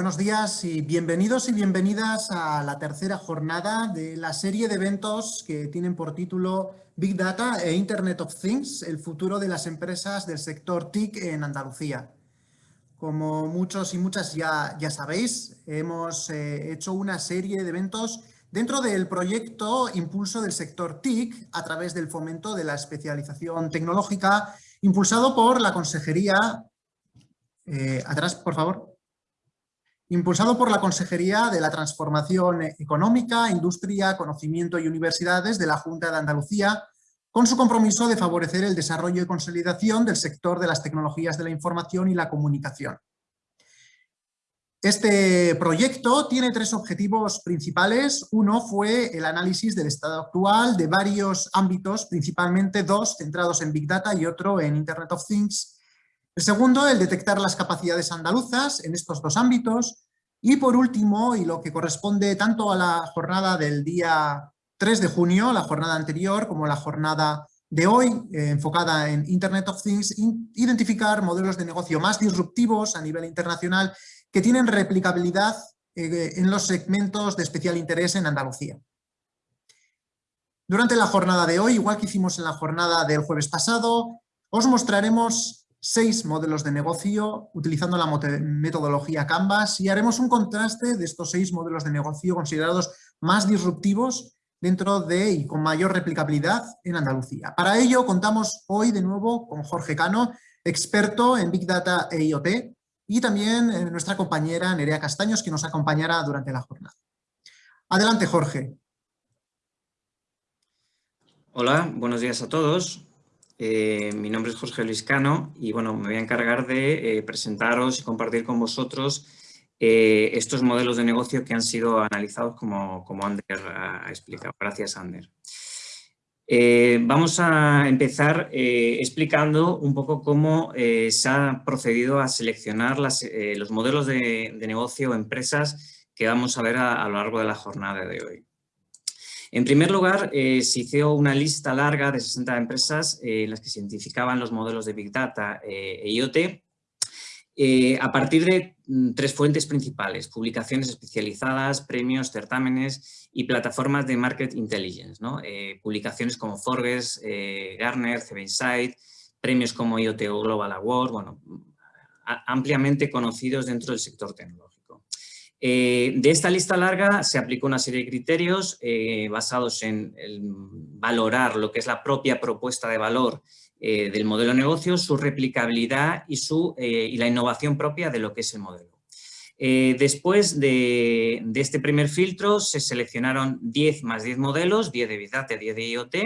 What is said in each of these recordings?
Buenos días y bienvenidos y bienvenidas a la tercera jornada de la serie de eventos que tienen por título Big Data e Internet of Things, el futuro de las empresas del sector TIC en Andalucía. Como muchos y muchas ya, ya sabéis, hemos eh, hecho una serie de eventos dentro del proyecto Impulso del sector TIC a través del fomento de la especialización tecnológica impulsado por la Consejería... Eh, atrás, por favor impulsado por la Consejería de la Transformación Económica, Industria, Conocimiento y Universidades de la Junta de Andalucía, con su compromiso de favorecer el desarrollo y consolidación del sector de las tecnologías de la información y la comunicación. Este proyecto tiene tres objetivos principales. Uno fue el análisis del estado actual de varios ámbitos, principalmente dos centrados en Big Data y otro en Internet of Things, el segundo, el detectar las capacidades andaluzas en estos dos ámbitos. Y por último, y lo que corresponde tanto a la jornada del día 3 de junio, la jornada anterior, como la jornada de hoy, eh, enfocada en Internet of Things, identificar modelos de negocio más disruptivos a nivel internacional que tienen replicabilidad eh, en los segmentos de especial interés en Andalucía. Durante la jornada de hoy, igual que hicimos en la jornada del jueves pasado, os mostraremos seis modelos de negocio utilizando la metodología Canvas y haremos un contraste de estos seis modelos de negocio considerados más disruptivos dentro de y con mayor replicabilidad en Andalucía. Para ello contamos hoy de nuevo con Jorge Cano, experto en Big Data e IoT, y también eh, nuestra compañera Nerea Castaños, que nos acompañará durante la jornada. Adelante, Jorge. Hola, buenos días a todos. Eh, mi nombre es Jorge Luis Cano y bueno, me voy a encargar de eh, presentaros y compartir con vosotros eh, estos modelos de negocio que han sido analizados como, como Ander ha explicado. Gracias, Ander. vamos a empezar explicando un poco cómo se ha procedido a seleccionar los modelos de, negocio o empresas que vamos a ver a lo largo de la jornada de hoy. En primer lugar, eh, se hizo una lista larga de 60 empresas eh, en las que se identificaban los modelos de Big Data eh, e IoT a partir de mm, tres fuentes principales, publicaciones especializadas, premios, certámenes y plataformas de Market Intelligence, publicaciones como Forbes, Gartner, CB Insight, premios como IoT Global Award, bueno, ampliamente conocidos dentro del sector tecnológico. Eh, de esta lista larga se aplicó una serie de criterios eh, basados en valorar lo que es la propia propuesta de valor eh, del modelo de negocio, su replicabilidad y, su, y la innovación propia de lo que es el modelo. después de, este primer filtro se seleccionaron 10 más 10 modelos, 10 de Big Data, 10 de IoT,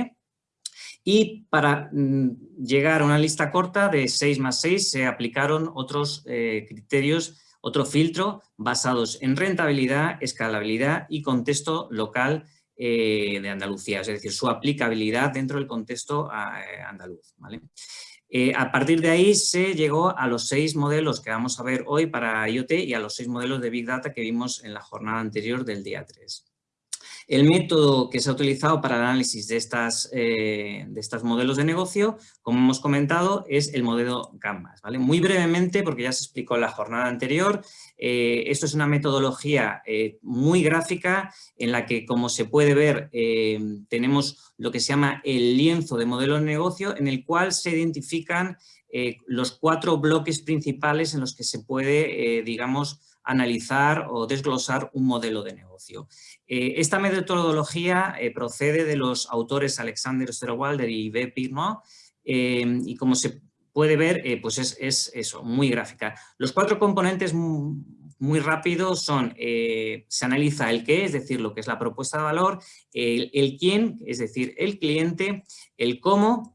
y para mm, llegar a una lista corta de 6 más 6 se aplicaron otros criterios otro filtro basados en rentabilidad, escalabilidad y contexto local eh, de Andalucía, es decir, su aplicabilidad dentro del contexto eh, andaluz. Eh, a partir de ahí se llegó a los seis modelos que vamos a ver hoy para IoT y a los seis modelos de Big Data que vimos en la jornada anterior del día 3. El método que se ha utilizado para el análisis de, estas, eh, de estos modelos de negocio, como hemos comentado, es el modelo Canvas. ¿vale? Muy brevemente, porque ya se explicó en la jornada anterior, eh, esto es una metodología eh, muy gráfica en la que, como se puede ver, tenemos lo que se llama el lienzo de modelo de negocio en el cual se identifican los cuatro bloques principales en los que se puede, digamos, analizar o desglosar un modelo de negocio. Eh, esta metodología eh, procede de los autores Alexander Osterwalder y B. Pirno eh, y como se puede ver, pues es, eso, muy gráfica. Los cuatro componentes muy, rápidos son, se analiza el qué, es decir, lo que es la propuesta de valor, el quién, es decir, el cliente, el cómo,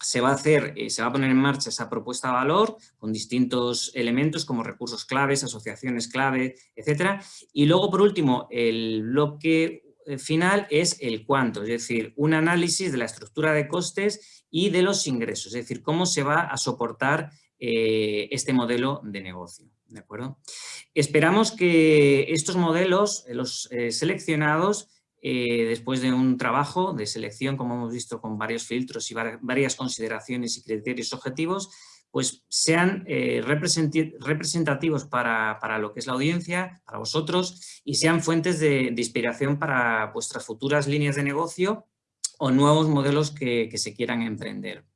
se va a hacer, eh, se va a poner en marcha esa propuesta de valor con distintos elementos como recursos claves, asociaciones clave, etcétera. Y luego, por último, el bloque eh, final es el cuánto, es decir, un análisis de la estructura de costes y de los ingresos, es decir, cómo se va a soportar eh, este modelo de negocio. ¿de acuerdo? Esperamos que estos modelos, los seleccionados, eh, después de un trabajo de selección, como hemos visto, con varios filtros y varias consideraciones y criterios objetivos, pues sean eh, representativos para, lo que es la audiencia, para vosotros, y sean fuentes de, inspiración para vuestras futuras líneas de negocio o nuevos modelos que, se quieran emprender.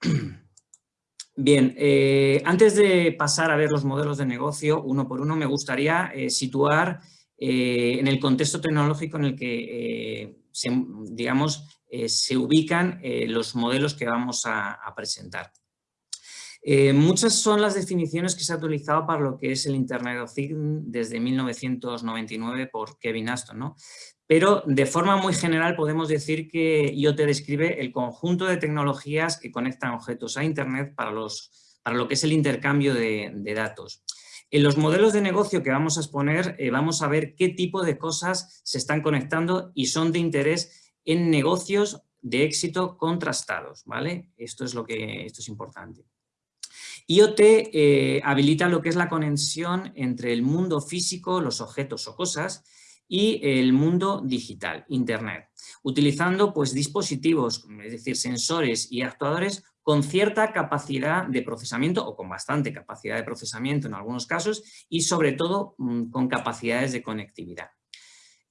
Bien, eh, antes de pasar a ver los modelos de negocio uno por uno, me gustaría situar en el contexto tecnológico en el que, digamos, se ubican los modelos que vamos a presentar. Eh, muchas son las definiciones que se ha utilizado para lo que es el Internet of Things desde 1999 por Kevin Aston, ¿no? Pero de forma muy general podemos decir que IoT describe el conjunto de tecnologías que conectan objetos a Internet para, los, para lo que es el intercambio de, datos. En los modelos de negocio que vamos a exponer eh, vamos a ver qué tipo de cosas se están conectando y son de interés en negocios de éxito contrastados, ¿vale? Esto es, lo que, esto es importante. IoT eh, habilita lo que es la conexión entre el mundo físico, los objetos o cosas, y el mundo digital, Internet, utilizando pues, dispositivos, es decir, sensores y actuadores con cierta capacidad de procesamiento o con bastante capacidad de procesamiento en algunos casos y sobre todo mm, con capacidades de conectividad.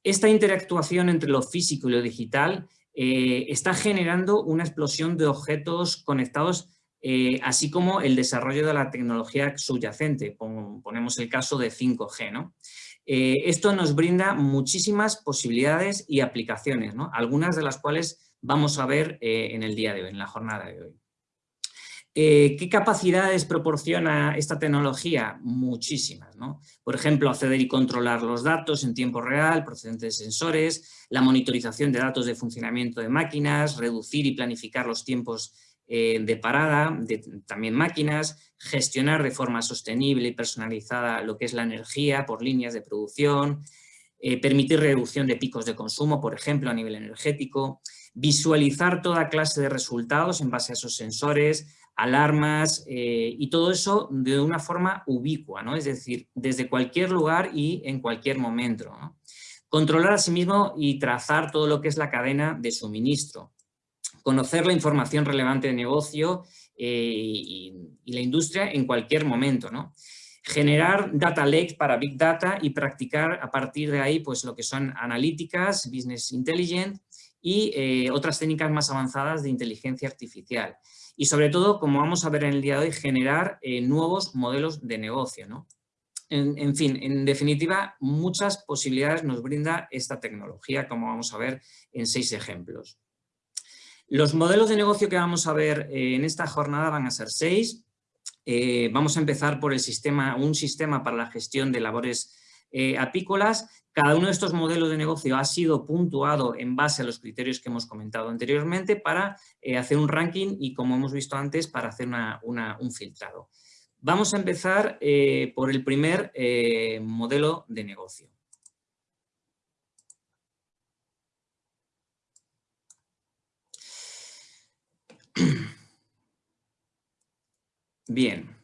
Esta interactuación entre lo físico y lo digital eh, está generando una explosión de objetos conectados eh, así como el desarrollo de la tecnología subyacente, ponemos el caso de 5G. ¿no? Eh, esto nos brinda muchísimas posibilidades y aplicaciones, ¿no? algunas de las cuales vamos a ver en el día de hoy, en la jornada de hoy. ¿Qué capacidades proporciona esta tecnología? Muchísimas. ¿no? Por ejemplo, acceder y controlar los datos en tiempo real procedentes de sensores, la monitorización de datos de funcionamiento de máquinas, reducir y planificar los tiempos eh, de parada, de también máquinas, gestionar de forma sostenible y personalizada lo que es la energía por líneas de producción, eh, permitir reducción de picos de consumo, por ejemplo, a nivel energético, visualizar toda clase de resultados en base a esos sensores, alarmas eh, y todo eso de una forma ubicua, ¿no? es decir, desde cualquier lugar y en cualquier momento. Controlar asimismo y trazar todo lo que es la cadena de suministro, conocer la información relevante de negocio eh, y, la industria en cualquier momento. ¿no? Generar data lakes para Big Data y practicar a partir de ahí pues, lo que son analíticas, business intelligence y eh, otras técnicas más avanzadas de inteligencia artificial. Y sobre todo, como vamos a ver en el día de hoy, generar eh, nuevos modelos de negocio. ¿no? en, fin, en definitiva, muchas posibilidades nos brinda esta tecnología, como vamos a ver en seis ejemplos. Los modelos de negocio que vamos a ver eh, en esta jornada van a ser seis. Eh, vamos a empezar por el sistema, un sistema para la gestión de labores apícolas. Cada uno de estos modelos de negocio ha sido puntuado en base a los criterios que hemos comentado anteriormente para hacer un ranking y, como hemos visto antes, para hacer un filtrado. Vamos a empezar por el primer modelo de negocio. Bien.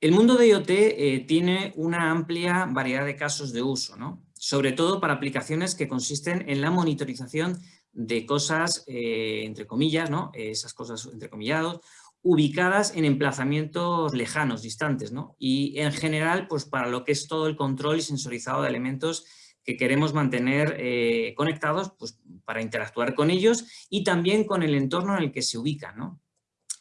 El mundo de IoT eh, tiene una amplia variedad de casos de uso, ¿no? sobre todo para aplicaciones que consisten en la monitorización de cosas, eh, entre comillas, ¿no? esas cosas entrecomillados, ubicadas en emplazamientos lejanos, distantes, ¿no? y en general pues para lo que es todo el control y sensorizado de elementos que queremos mantener eh, conectados pues, para interactuar con ellos y también con el entorno en el que se ubican.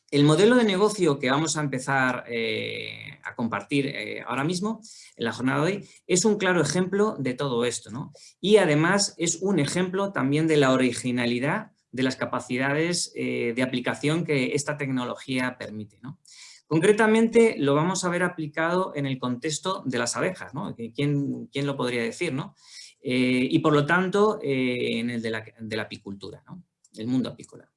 El modelo de negocio que vamos a empezar eh, a compartir eh, ahora mismo, en la jornada de hoy, es un claro ejemplo de todo esto. Y además es un ejemplo también de la originalidad de las capacidades de aplicación que esta tecnología permite. Concretamente lo vamos a ver aplicado en el contexto de las abejas, ¿no? ¿Quién, quién lo podría decir? ¿no? Eh, y por lo tanto eh, en el de la, apicultura, ¿no? el mundo apícola.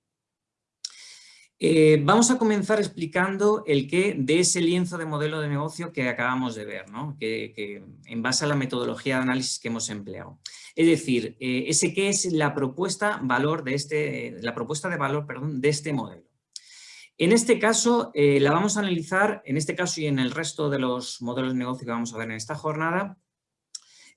Eh, vamos a comenzar explicando el qué de ese lienzo de modelo de negocio que acabamos de ver, ¿no? que, en base a la metodología de análisis que hemos empleado. Es decir, ese qué es la propuesta, valor de este, la propuesta de valor perdón, de este modelo. En este caso, la vamos a analizar, en este caso y en el resto de los modelos de negocio que vamos a ver en esta jornada,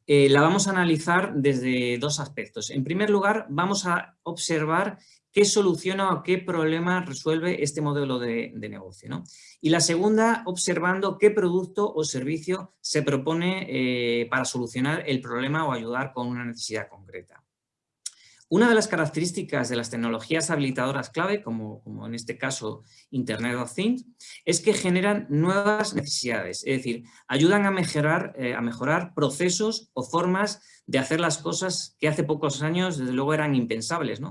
eh, la vamos a analizar desde dos aspectos. En primer lugar, vamos a observar qué soluciona o qué problema resuelve este modelo de, negocio. Y la segunda, observando qué producto o servicio se propone eh, para solucionar el problema o ayudar con una necesidad concreta. Una de las características de las tecnologías habilitadoras clave, como, en este caso Internet of Things, es que generan nuevas necesidades, es decir, ayudan a mejorar, eh, a mejorar procesos o formas de hacer las cosas que hace pocos años desde luego eran impensables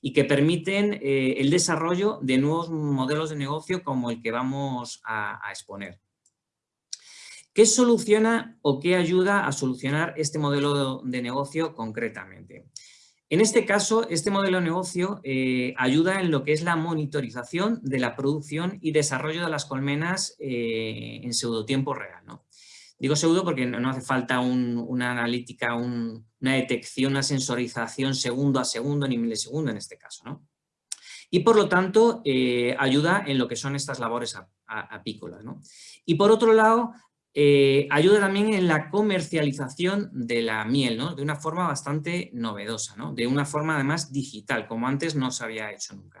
y que permiten eh, el desarrollo de nuevos modelos de negocio como el que vamos a exponer. ¿Qué soluciona o qué ayuda a solucionar este modelo de negocio concretamente? En este caso, este modelo de negocio eh, ayuda en lo que es la monitorización de la producción y desarrollo de las colmenas eh, en pseudotiempo real. ¿no? Digo pseudo porque no, hace falta una analítica, una detección, una sensorización segundo a segundo ni milisegundo en este caso. ¿no? Y por lo tanto, eh, ayuda en lo que son estas labores apícolas. ¿no? Y por otro lado, eh, ayuda también en la comercialización de la miel, ¿no? de una forma bastante novedosa, ¿no? de una forma además digital, como antes no se había hecho nunca.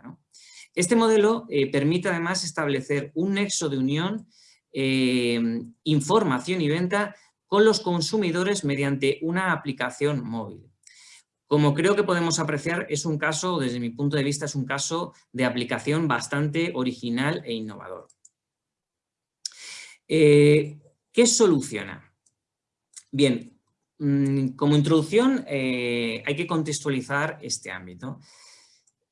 Este modelo eh, permite además establecer un nexo de unión, eh, información y venta con los consumidores mediante una aplicación móvil. Como creo que podemos apreciar, es un caso, desde mi punto de vista, es un caso de aplicación bastante original e innovador. ¿Qué soluciona? Bien, mm, como introducción eh, hay que contextualizar este ámbito.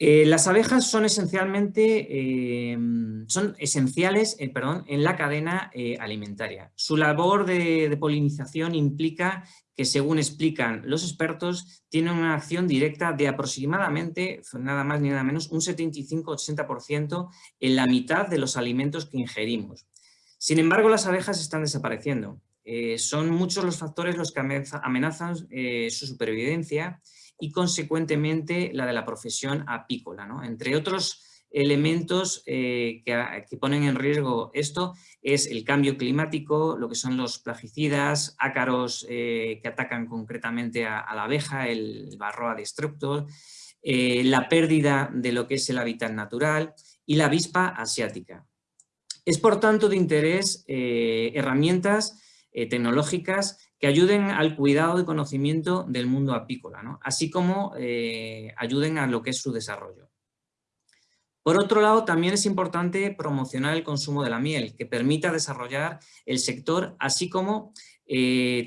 Eh, las abejas son esencialmente, eh, son esenciales perdón, en la cadena alimentaria. Su labor de, de, polinización implica que, según explican los expertos, tienen una acción directa de aproximadamente, nada más ni nada menos, un 75-80% en la mitad de los alimentos que ingerimos. Sin embargo, las abejas están desapareciendo. Eh, son muchos los factores los que amenazan eh, su supervivencia y consecuentemente la de la profesión apícola. Entre otros elementos eh, que, ponen en riesgo esto es el cambio climático, lo que son los plagicidas, ácaros que atacan concretamente a, la abeja, el barroa destructor, la pérdida de lo que es el hábitat natural y la avispa asiática. Es por tanto de interés eh, herramientas eh, tecnológicas que ayuden al cuidado y conocimiento del mundo apícola, así como eh, ayuden a lo que es su desarrollo. Por otro lado, también es importante promocionar el consumo de la miel, que permita desarrollar el sector, así como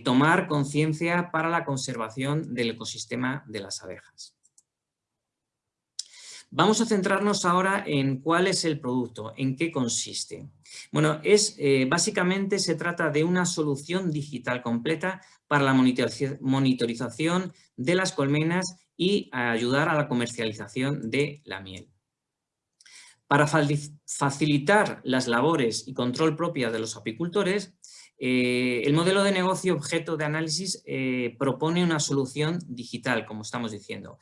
tomar conciencia para la conservación del ecosistema de las abejas. Vamos a centrarnos ahora en cuál es el producto, en qué consiste. Bueno, es, eh, básicamente se trata de una solución digital completa para la monitorización de las colmenas y ayudar a la comercialización de la miel. Para facilitar las labores y control propias de los apicultores, eh, el modelo de negocio objeto de análisis eh, propone una solución digital, como estamos diciendo.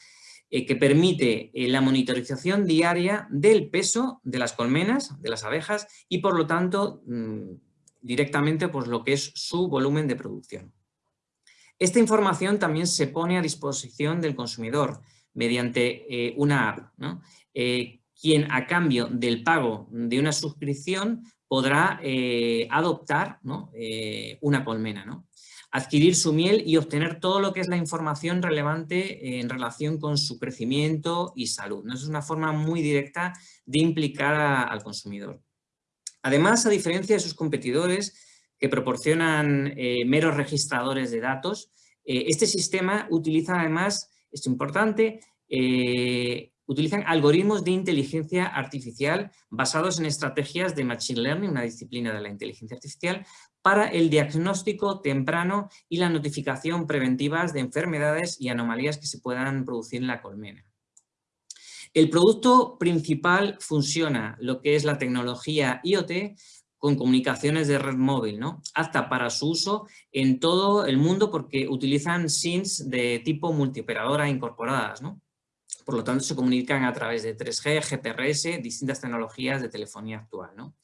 Eh, que permite eh, la monitorización diaria del peso de las colmenas, de las abejas, y por lo tanto mm, directamente pues, lo que es su volumen de producción. Esta información también se pone a disposición del consumidor mediante eh, una app, quien a cambio del pago de una suscripción podrá adoptar una colmena. Adquirir su miel y obtener todo lo que es la información relevante en relación con su crecimiento y salud. ¿no? Es una forma muy directa de implicar al consumidor. Además, a diferencia de sus competidores que proporcionan eh, meros registradores de datos, eh, este sistema utiliza además, es importante, eh, utilizan algoritmos de inteligencia artificial basados en estrategias de Machine Learning, una disciplina de la inteligencia artificial, para el diagnóstico temprano y la notificación preventivas de enfermedades y anomalías que se puedan producir en la colmena. El producto principal funciona lo que es la tecnología IoT con comunicaciones de red móvil, ¿no? apta para su uso en todo el mundo porque utilizan SINs de tipo multioperadora incorporadas. ¿no? Por lo tanto, se comunican a través de 3G, GPRS, distintas tecnologías de telefonía actual. ¿no?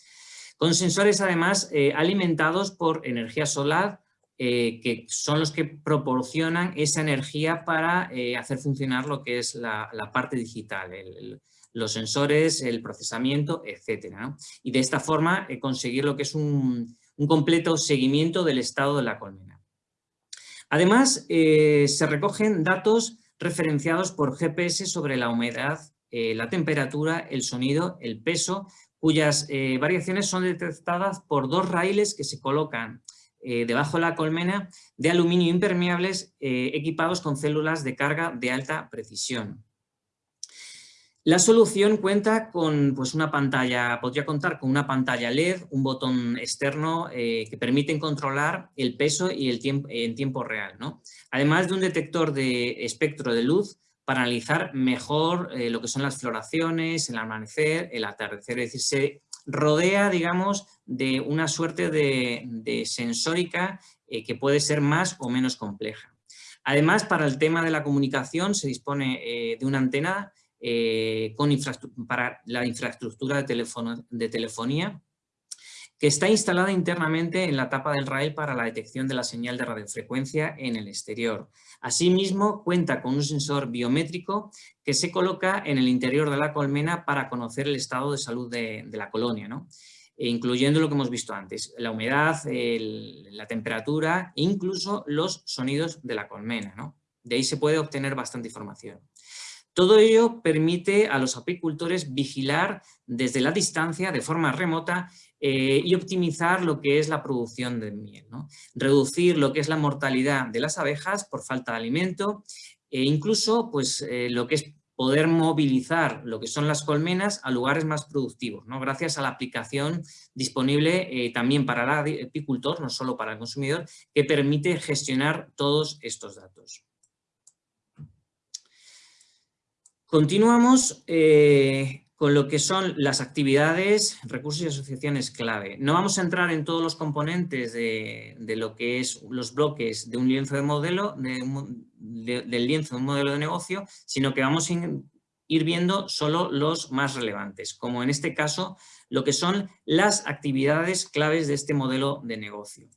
Con sensores además eh, alimentados por energía solar que son los que proporcionan esa energía para hacer funcionar lo que es la, parte digital, los sensores, el procesamiento, etc. Y de esta forma conseguir lo que es un, completo seguimiento del estado de la colmena. Además, eh, se recogen datos referenciados por GPS sobre la humedad, eh, la temperatura, el sonido, el peso, cuyas eh, variaciones son detectadas por dos raíles que se colocan debajo de la colmena de aluminio impermeables equipados con células de carga de alta precisión. La solución cuenta con pues, una pantalla, podría contar con una pantalla LED, un botón externo eh, que permiten controlar el peso y el tiempo en tiempo real. ¿no? Además de un detector de espectro de luz para analizar mejor eh, lo que son las floraciones, el amanecer, el atardecer. Es decir, se rodea, digamos, de una suerte de, sensórica eh, que puede ser más o menos compleja. Además, para el tema de la comunicación se dispone de una antena eh, con para la infraestructura de telefonía que está instalada internamente en la tapa del rail para la detección de la señal de radiofrecuencia en el exterior. Asimismo, cuenta con un sensor biométrico que se coloca en el interior de la colmena para conocer el estado de salud de, la colonia, e incluyendo lo que hemos visto antes, la humedad, la temperatura e incluso los sonidos de la colmena. De ahí se puede obtener bastante información. Todo ello permite a los apicultores vigilar desde la distancia, de forma remota, eh, y optimizar lo que es la producción de miel. Reducir lo que es la mortalidad de las abejas por falta de alimento e incluso pues, eh, lo que es poder movilizar lo que son las colmenas a lugares más productivos, gracias a la aplicación disponible eh, también para el apicultor, no solo para el consumidor, que permite gestionar todos estos datos. Continuamos con lo que son las actividades, recursos y asociaciones clave. No vamos a entrar en todos los componentes de, lo que es los bloques de un lienzo de modelo, del lienzo de un modelo de negocio, sino que vamos a ir viendo solo los más relevantes, como en este caso lo que son las actividades claves de este modelo de negocio.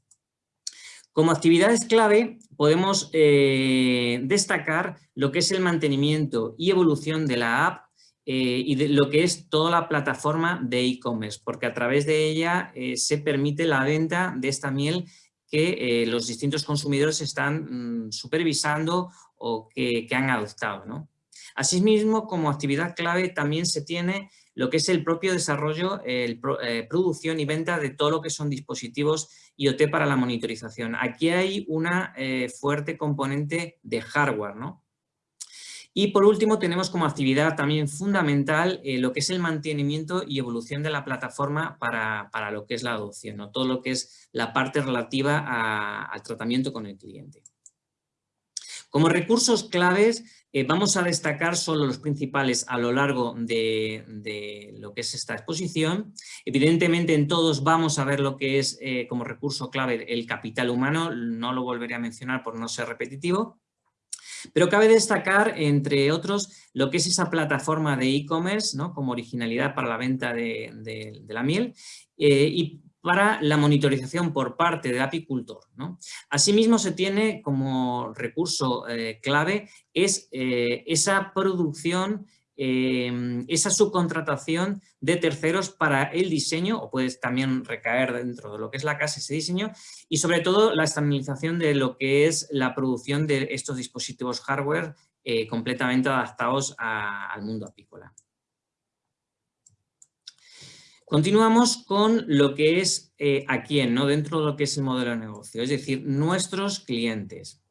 Como actividades clave podemos eh, destacar lo que es el mantenimiento y evolución de la app eh, y de lo que es toda la plataforma de e-commerce, porque a través de ella eh, se permite la venta de esta miel que los distintos consumidores están mm, supervisando o que, han adoptado. ¿no? Asimismo, como actividad clave también se tiene lo que es el propio desarrollo, el, eh, producción y venta de todo lo que son dispositivos IoT para la monitorización. Aquí hay una eh, fuerte componente de hardware, ¿no? Y por último tenemos como actividad también fundamental eh, lo que es el mantenimiento y evolución de la plataforma para, lo que es la adopción, ¿no? todo lo que es la parte relativa al tratamiento con el cliente. Como recursos claves eh, vamos a destacar solo los principales a lo largo de, lo que es esta exposición. Evidentemente en todos vamos a ver lo que es eh, como recurso clave el capital humano, no lo volveré a mencionar por no ser repetitivo. Pero cabe destacar, entre otros, lo que es esa plataforma de e-commerce ¿no? como originalidad para la venta de, la miel eh, y para la monitorización por parte del apicultor. Asimismo, se tiene como recurso eh, clave es, eh, esa producción, eh, esa subcontratación de terceros para el diseño, o puede también recaer dentro de lo que es la casa ese diseño, y sobre todo la estabilización de lo que es la producción de estos dispositivos hardware completamente adaptados al mundo apícola. Continuamos con lo que es eh, a quién, ¿no? dentro de lo que es el modelo de negocio, es decir, nuestros clientes.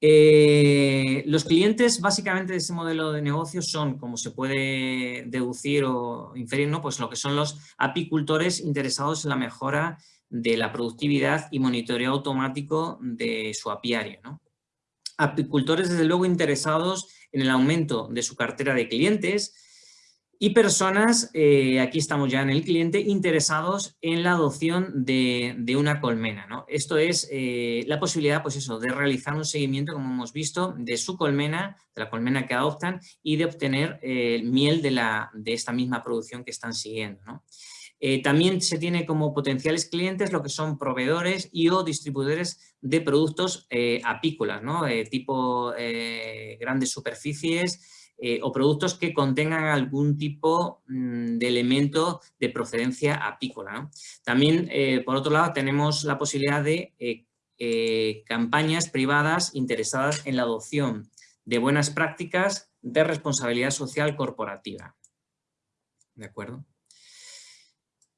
Eh, los clientes básicamente de ese modelo de negocio son, como se puede deducir o inferir, ¿no? pues lo que son los apicultores interesados en la mejora de la productividad y monitoreo automático de su apiario. Apicultores, desde luego, interesados en el aumento de su cartera de clientes, y personas, eh, aquí estamos ya en el cliente, interesados en la adopción de, una colmena. ¿no? Esto es eh, la posibilidad pues eso, de realizar un seguimiento, como hemos visto, de su colmena, de la colmena que adoptan y de obtener eh, miel de, la, de esta misma producción que están siguiendo. Eh, también se tiene como potenciales clientes lo que son proveedores y o distribuidores de productos apícolas, ¿no? tipo grandes superficies o productos que contengan algún tipo mm, de elemento de procedencia apícola. También, por otro lado, tenemos la posibilidad de campañas privadas interesadas en la adopción de buenas prácticas de responsabilidad social corporativa. ¿De acuerdo?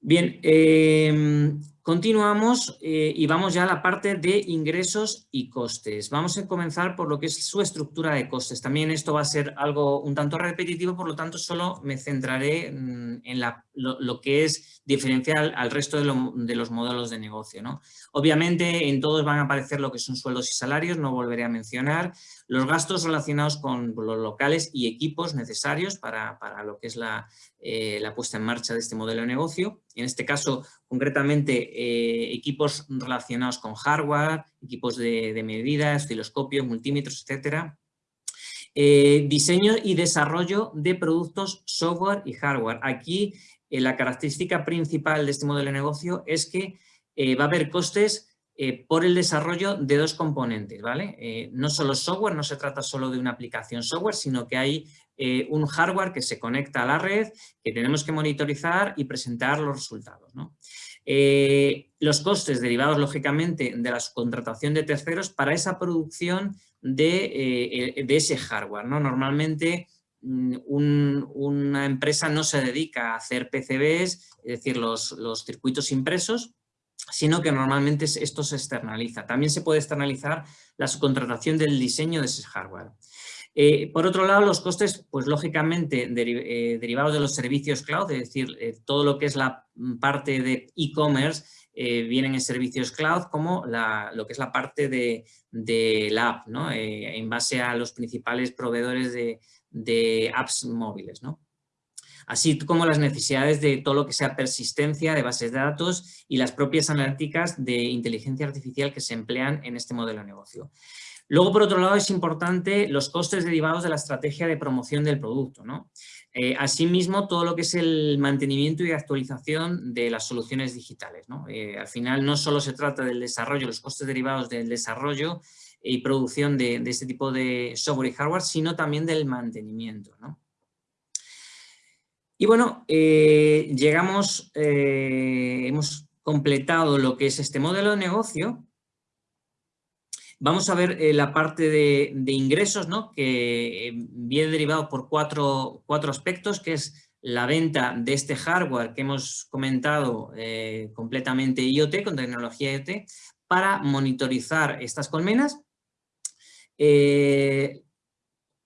Bien, em, continuamos eh, y vamos ya a la parte de ingresos y costes. Vamos a comenzar por lo que es su estructura de costes. También esto va a ser algo un tanto repetitivo, por lo tanto solo me centraré mm, en lo, que es diferencial al resto de, los modelos de negocio. Obviamente en todos van a aparecer lo que son sueldos y salarios, no volveré a mencionar los gastos relacionados con los locales y equipos necesarios para, lo que es eh, la, puesta en marcha de este modelo de negocio. En este caso, concretamente, eh, equipos relacionados con hardware, equipos de, medidas, osciloscopios, multímetros, etcétera. Eh, diseño y desarrollo de productos software y hardware. Aquí la característica principal de este modelo de negocio es que va a haber costes eh, por el desarrollo de dos componentes, ¿vale? Eh, no solo software, no se trata solo de una aplicación software, sino que hay eh, un hardware que se conecta a la red, que tenemos que monitorizar y presentar los resultados, los costes derivados, lógicamente, de la subcontratación de terceros para esa producción de, ese hardware, ¿no? Normalmente mm, una empresa no se dedica a hacer PCBs, es decir, los circuitos impresos, sino que normalmente esto se externaliza. También se puede externalizar la subcontratación del diseño de ese hardware. Eh, por otro lado, los costes, pues lógicamente eh, derivados de los servicios cloud, es decir, eh, todo lo que es la parte de e-commerce vienen en servicios cloud como lo que es la parte de, la app, ¿no? en base a los principales proveedores de, de apps móviles. ¿no? Así como las necesidades de todo lo que sea persistencia de bases de datos y las propias analíticas de inteligencia artificial que se emplean en este modelo de negocio. Luego, por otro lado, es importante los costes derivados de la estrategia de promoción del producto. ¿no? Eh, asimismo, todo lo que es el mantenimiento y actualización de las soluciones digitales. Eh, al final, no solo se trata del desarrollo, los costes derivados del desarrollo y producción de, de este tipo de software y hardware, sino también del mantenimiento. ¿no? Y bueno, eh, llegamos, eh, hemos completado lo que es este modelo de negocio. Vamos a ver eh, la parte de, ingresos, ¿no? que viene derivado por cuatro, aspectos, que es la venta de este hardware que hemos comentado completamente IoT, con tecnología IoT, para monitorizar estas colmenas.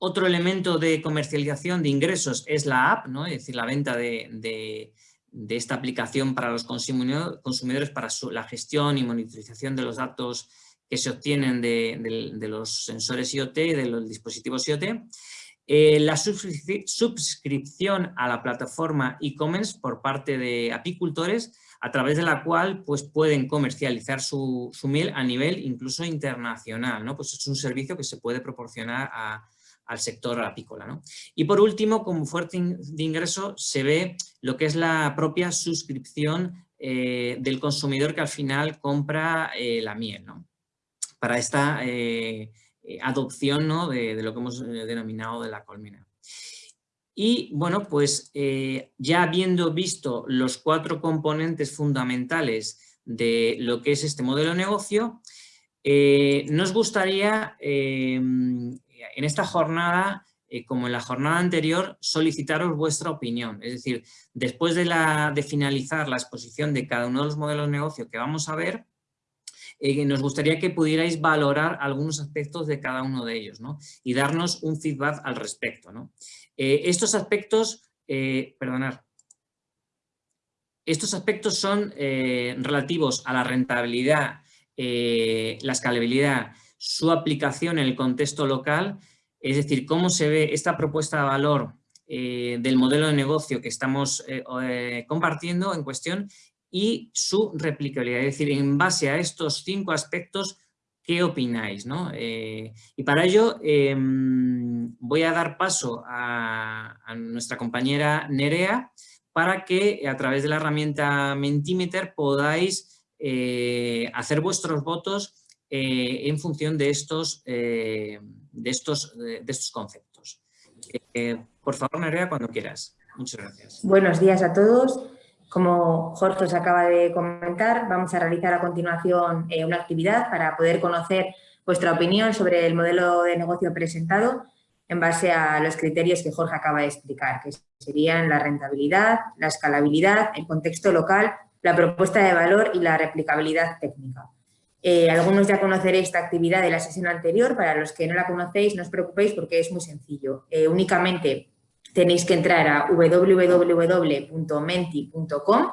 Otro elemento de comercialización de ingresos es la app, ¿no? es decir, la venta de, esta aplicación para los consumidores para la gestión y monitorización de los datos que se obtienen de, los sensores IoT, de los dispositivos IoT. Eh, la suscripción a la plataforma e-commerce por parte de apicultores, a través de la cual pues, pueden comercializar su, su miel a nivel incluso internacional. ¿no? Pues es un servicio que se puede proporcionar a, al sector apícola. Y por último, como fuerte de ingreso, se ve lo que es la propia suscripción eh, del consumidor que al final compra eh, la miel, para esta eh, adopción de, lo que hemos denominado de la colmena. Y bueno, pues ya habiendo visto los cuatro componentes fundamentales de lo que es este modelo de negocio, nos gustaría en esta jornada, eh, como en la jornada anterior, solicitaros vuestra opinión. Es decir, después de, finalizar la exposición de cada uno de los modelos de negocio que vamos a ver, eh, nos gustaría que pudierais valorar algunos aspectos de cada uno de ellos y darnos un feedback al respecto. Eh, estos aspectos, estos aspectos son relativos a la rentabilidad, la escalabilidad, su aplicación en el contexto local, es decir, cómo se ve esta propuesta de valor eh, del modelo de negocio que estamos eh, eh, compartiendo en cuestión y su replicabilidad. Es decir, en base a estos cinco aspectos, ¿qué opináis? y para ello em, voy a dar paso a, nuestra compañera Nerea para que a través de la herramienta Mentimeter podáis hacer vuestros votos eh, en función de estos, de estos, de estos conceptos. por favor, Nerea, cuando quieras. Muchas gracias. Buenos días a todos. Como Jorge os acaba de comentar, vamos a realizar a continuación una actividad para poder conocer vuestra opinión sobre el modelo de negocio presentado en base a los criterios que Jorge acaba de explicar, que serían la rentabilidad, la escalabilidad, el contexto local, la propuesta de valor y la replicabilidad técnica. Eh, algunos ya conoceréis esta actividad de la sesión anterior, para los que no la conocéis no os preocupéis porque es muy sencillo. Eh, únicamente tenéis que entrar a www.menti.com,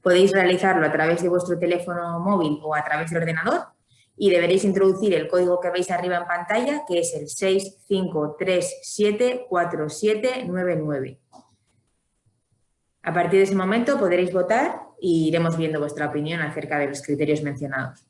podéis realizarlo a través de vuestro teléfono móvil o a través del ordenador y deberéis introducir el código que veis arriba en pantalla, que es el 65374799. A partir de ese momento podréis votar y iremos viendo vuestra opinión acerca de los criterios mencionados.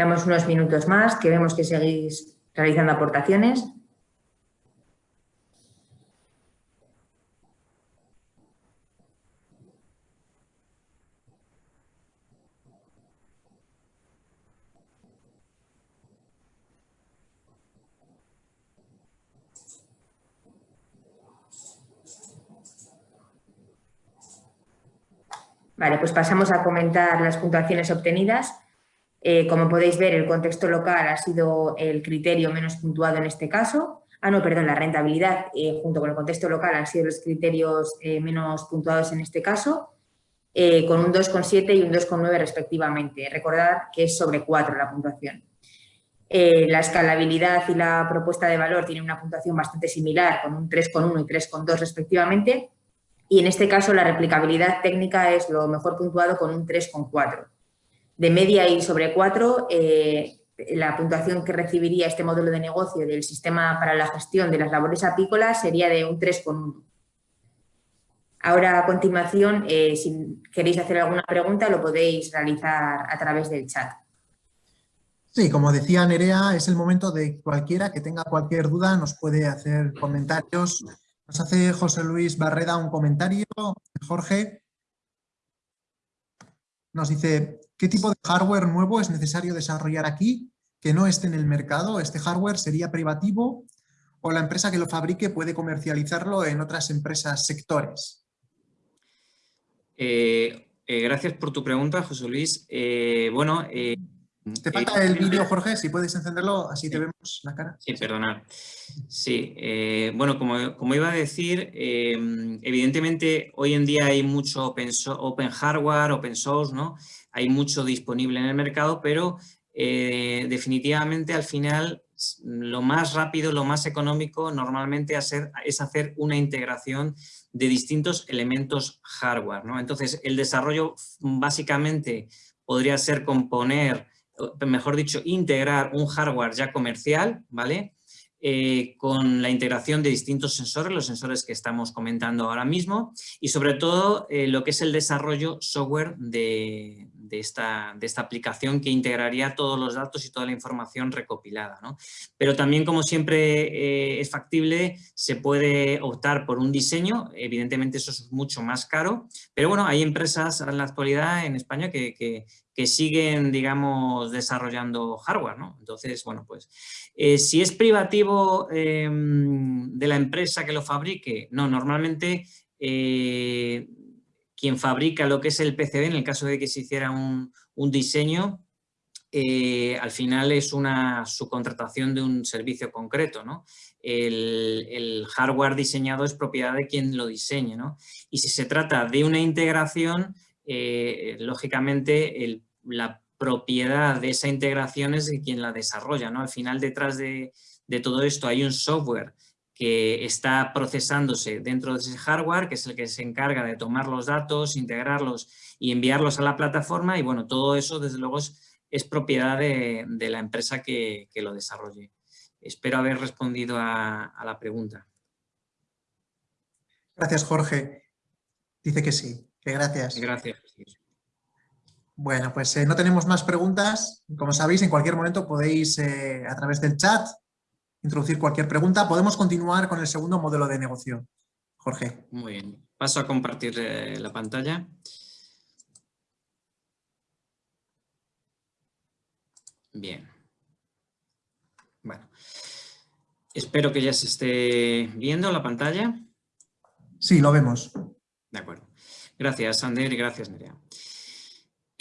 Damos unos minutos más, que vemos que seguís realizando aportaciones. Vale, pues pasamos a comentar las puntuaciones obtenidas. Eh, como podéis ver, el contexto local ha sido el criterio menos puntuado en este caso. Ah, no, perdón, la rentabilidad eh, junto con el contexto local han sido los criterios eh, menos puntuados en este caso, con un 2,7 y un 2,9 respectivamente. Recordad que es sobre 4 la puntuación. la escalabilidad y la propuesta de valor tienen una puntuación bastante similar, con un 3,1 y 3,2 respectivamente. Y en este caso la replicabilidad técnica es lo mejor puntuado con un 3,4 de media y sobre 4, eh, la puntuación que recibiría este modelo de negocio del sistema para la gestión de las labores apícolas sería de un 3,1. Ahora, a continuación, eh, si queréis hacer alguna pregunta, lo podéis realizar a través del chat. Sí, como decía Nerea, es el momento de cualquiera que tenga cualquier duda, nos puede hacer comentarios. Nos hace José Luis Barreda un comentario. Jorge nos dice, ¿Qué tipo de hardware nuevo es necesario desarrollar aquí que no esté en el mercado? ¿Este hardware sería privativo o la empresa que lo fabrique puede comercializarlo en otras empresas sectores? Eh, eh, gracias por tu pregunta, José Luis. Eh, bueno, te falta el vídeo, Jorge, si puedes encenderlo, así te vemos la cara. Sí, perdonad. Sí, bueno, como, como, iba a decir, evidentemente hoy en día hay mucho open, open, hardware, open source, ¿no? hay mucho disponible en el mercado, pero eh, definitivamente al final lo más rápido, lo más económico normalmente es hacer una integración de distintos elementos hardware. ¿no? Entonces, el desarrollo básicamente podría ser componer, mejor dicho, integrar un hardware ya comercial, ¿vale? Eh, con la integración de distintos sensores, los sensores que estamos comentando ahora mismo, y sobre todo eh, lo que es el desarrollo software de, de esta, de esta aplicación que integraría todos los datos y toda la información recopilada. ¿no? Pero también, como siempre eh, es factible, se puede optar por un diseño, evidentemente eso es mucho más caro, pero bueno, hay empresas en la actualidad en España que, que, siguen, digamos, desarrollando hardware, ¿no? Entonces, bueno, pues, eh, si es privativo em, de la empresa que lo fabrique, no, normalmente eh, quien fabrica lo que es el PCB, en el caso de que se hiciera un, diseño, eh, al final es una subcontratación de un servicio concreto, ¿no? El, hardware diseñado es propiedad de quien lo diseñe, ¿no? Y si se trata de una integración, eh, lógicamente la propiedad de esa integración es de quien la desarrolla, ¿no? Al final detrás de, de todo esto hay un software que está procesándose dentro de ese hardware, que es el que se encarga de tomar los datos, integrarlos y enviarlos a la plataforma y bueno, todo eso desde luego es, propiedad de, la empresa que, lo desarrolle. Espero haber respondido a, la pregunta. Gracias, Jorge. Dice que sí, que gracias. Gracias. Bueno, pues eh, no tenemos más preguntas. Como sabéis, en cualquier momento podéis, eh, a través del chat, introducir cualquier pregunta. Podemos continuar con el segundo modelo de negocio. Jorge. Muy bien. Paso a compartir eh, la pantalla. Bien. Bueno. Espero que ya se esté viendo la pantalla. Sí, lo vemos. De acuerdo. Gracias, Ander, y gracias, Nerea.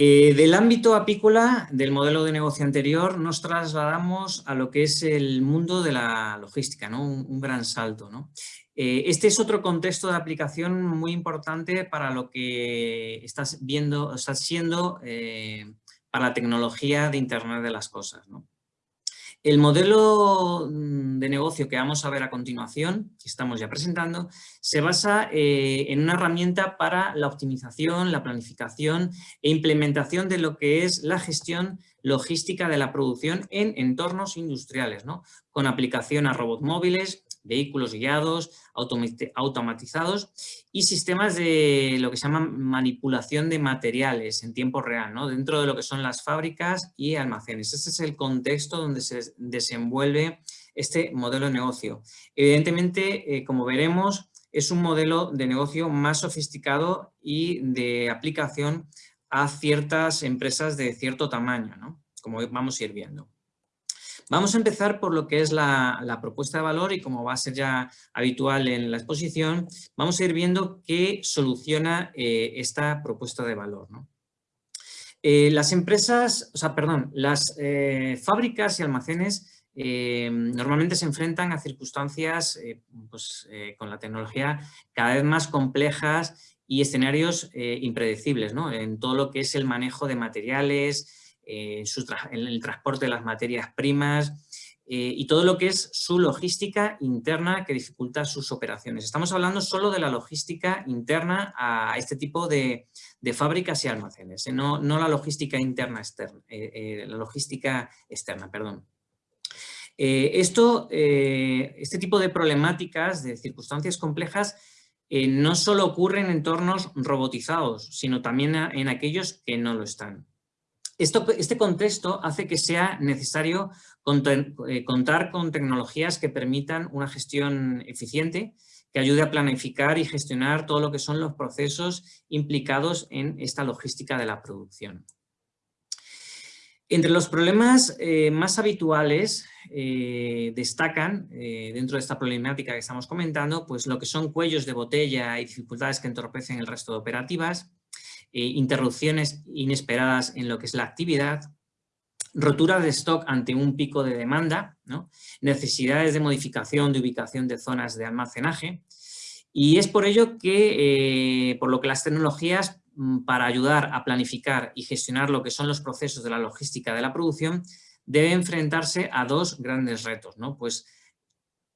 Eh, del ámbito apícola del modelo de negocio anterior nos trasladamos a lo que es el mundo de la logística, ¿no? un, gran salto. ¿no? Eh, este es otro contexto de aplicación muy importante para lo que estás viendo, está siendo eh, para la tecnología de Internet de las cosas. ¿no? El modelo mm, de negocio que vamos a ver a continuación, que estamos ya presentando, se basa eh, en una herramienta para la optimización, la planificación e implementación de lo que es la gestión logística de la producción en entornos industriales, ¿no? con aplicación a robots móviles, vehículos guiados, automatizados y sistemas de lo que se llama manipulación de materiales en tiempo real, ¿no? dentro de lo que son las fábricas y almacenes. Este es el contexto donde se desenvuelve este modelo de negocio. Evidentemente, eh, como veremos, es un modelo de negocio más sofisticado y de aplicación a ciertas empresas de cierto tamaño, ¿no? como vamos a ir viendo. Vamos a empezar por lo que es la, propuesta de valor y como va a ser ya habitual en la exposición, vamos a ir viendo qué soluciona eh, esta propuesta de valor. Eh, las empresas, o sea, perdón, las eh, fábricas y almacenes normalmente se enfrentan a circunstancias pues, con la tecnología cada vez más complejas y escenarios impredecibles en todo lo que es el manejo de materiales, eh, en el transporte de las materias primas eh, y todo lo que es su logística interna que dificulta sus operaciones. Estamos hablando solo de la logística interna a este tipo de, fábricas y almacenes, ¿eh? no, la logística interna externa, la logística externa, perdón. Esto, este tipo de problemáticas, de circunstancias complejas, no solo ocurren en entornos robotizados, sino también en aquellos que no lo están este contexto hace que sea necesario eh, contar con tecnologías que permitan una gestión eficiente, que ayude a planificar y gestionar todo lo que son los procesos implicados en esta logística de la producción. Entre los problemas eh, más habituales eh, destacan, dentro de esta problemática que estamos comentando, pues lo que son cuellos de botella y dificultades que entorpecen el resto de operativas, eh, interrupciones inesperadas en lo que es la actividad, rotura de stock ante un pico de demanda, necesidades de modificación de ubicación de zonas de almacenaje. Y es por ello que, eh, por lo que las tecnologías para ayudar a planificar y gestionar lo que son los procesos de la logística de la producción debe enfrentarse a dos grandes retos, ¿no? Pues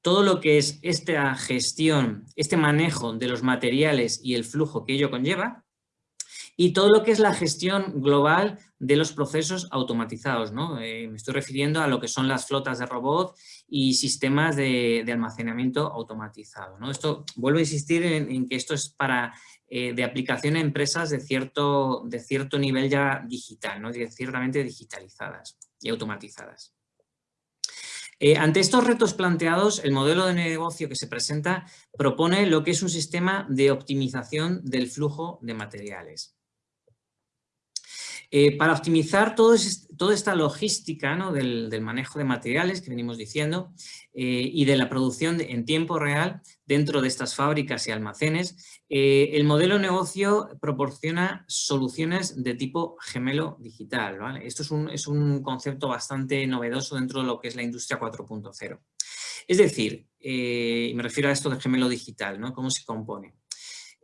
todo lo que es esta gestión, este manejo de los materiales y el flujo que ello conlleva, y todo lo que es la gestión global de los procesos automatizados. ¿no? Eh, me estoy refiriendo a lo que son las flotas de robot y sistemas de, almacenamiento automatizado. ¿no? Esto, vuelvo a insistir en, que esto es para eh, de aplicación a empresas de cierto, de cierto nivel ya digital, ¿no? ciertamente digitalizadas y automatizadas. Eh, ante estos retos planteados, el modelo de negocio que se presenta propone lo que es un sistema de optimización del flujo de materiales. Eh, para optimizar toda esta logística del, manejo de materiales que venimos diciendo eh, y de la producción en tiempo real dentro de estas fábricas y almacenes, eh, el modelo de negocio proporciona soluciones de tipo gemelo digital. Esto es un, concepto bastante novedoso dentro de lo que es la industria 4.0. Es decir, y me refiero a esto del gemelo digital, ¿no? ¿Cómo se compone?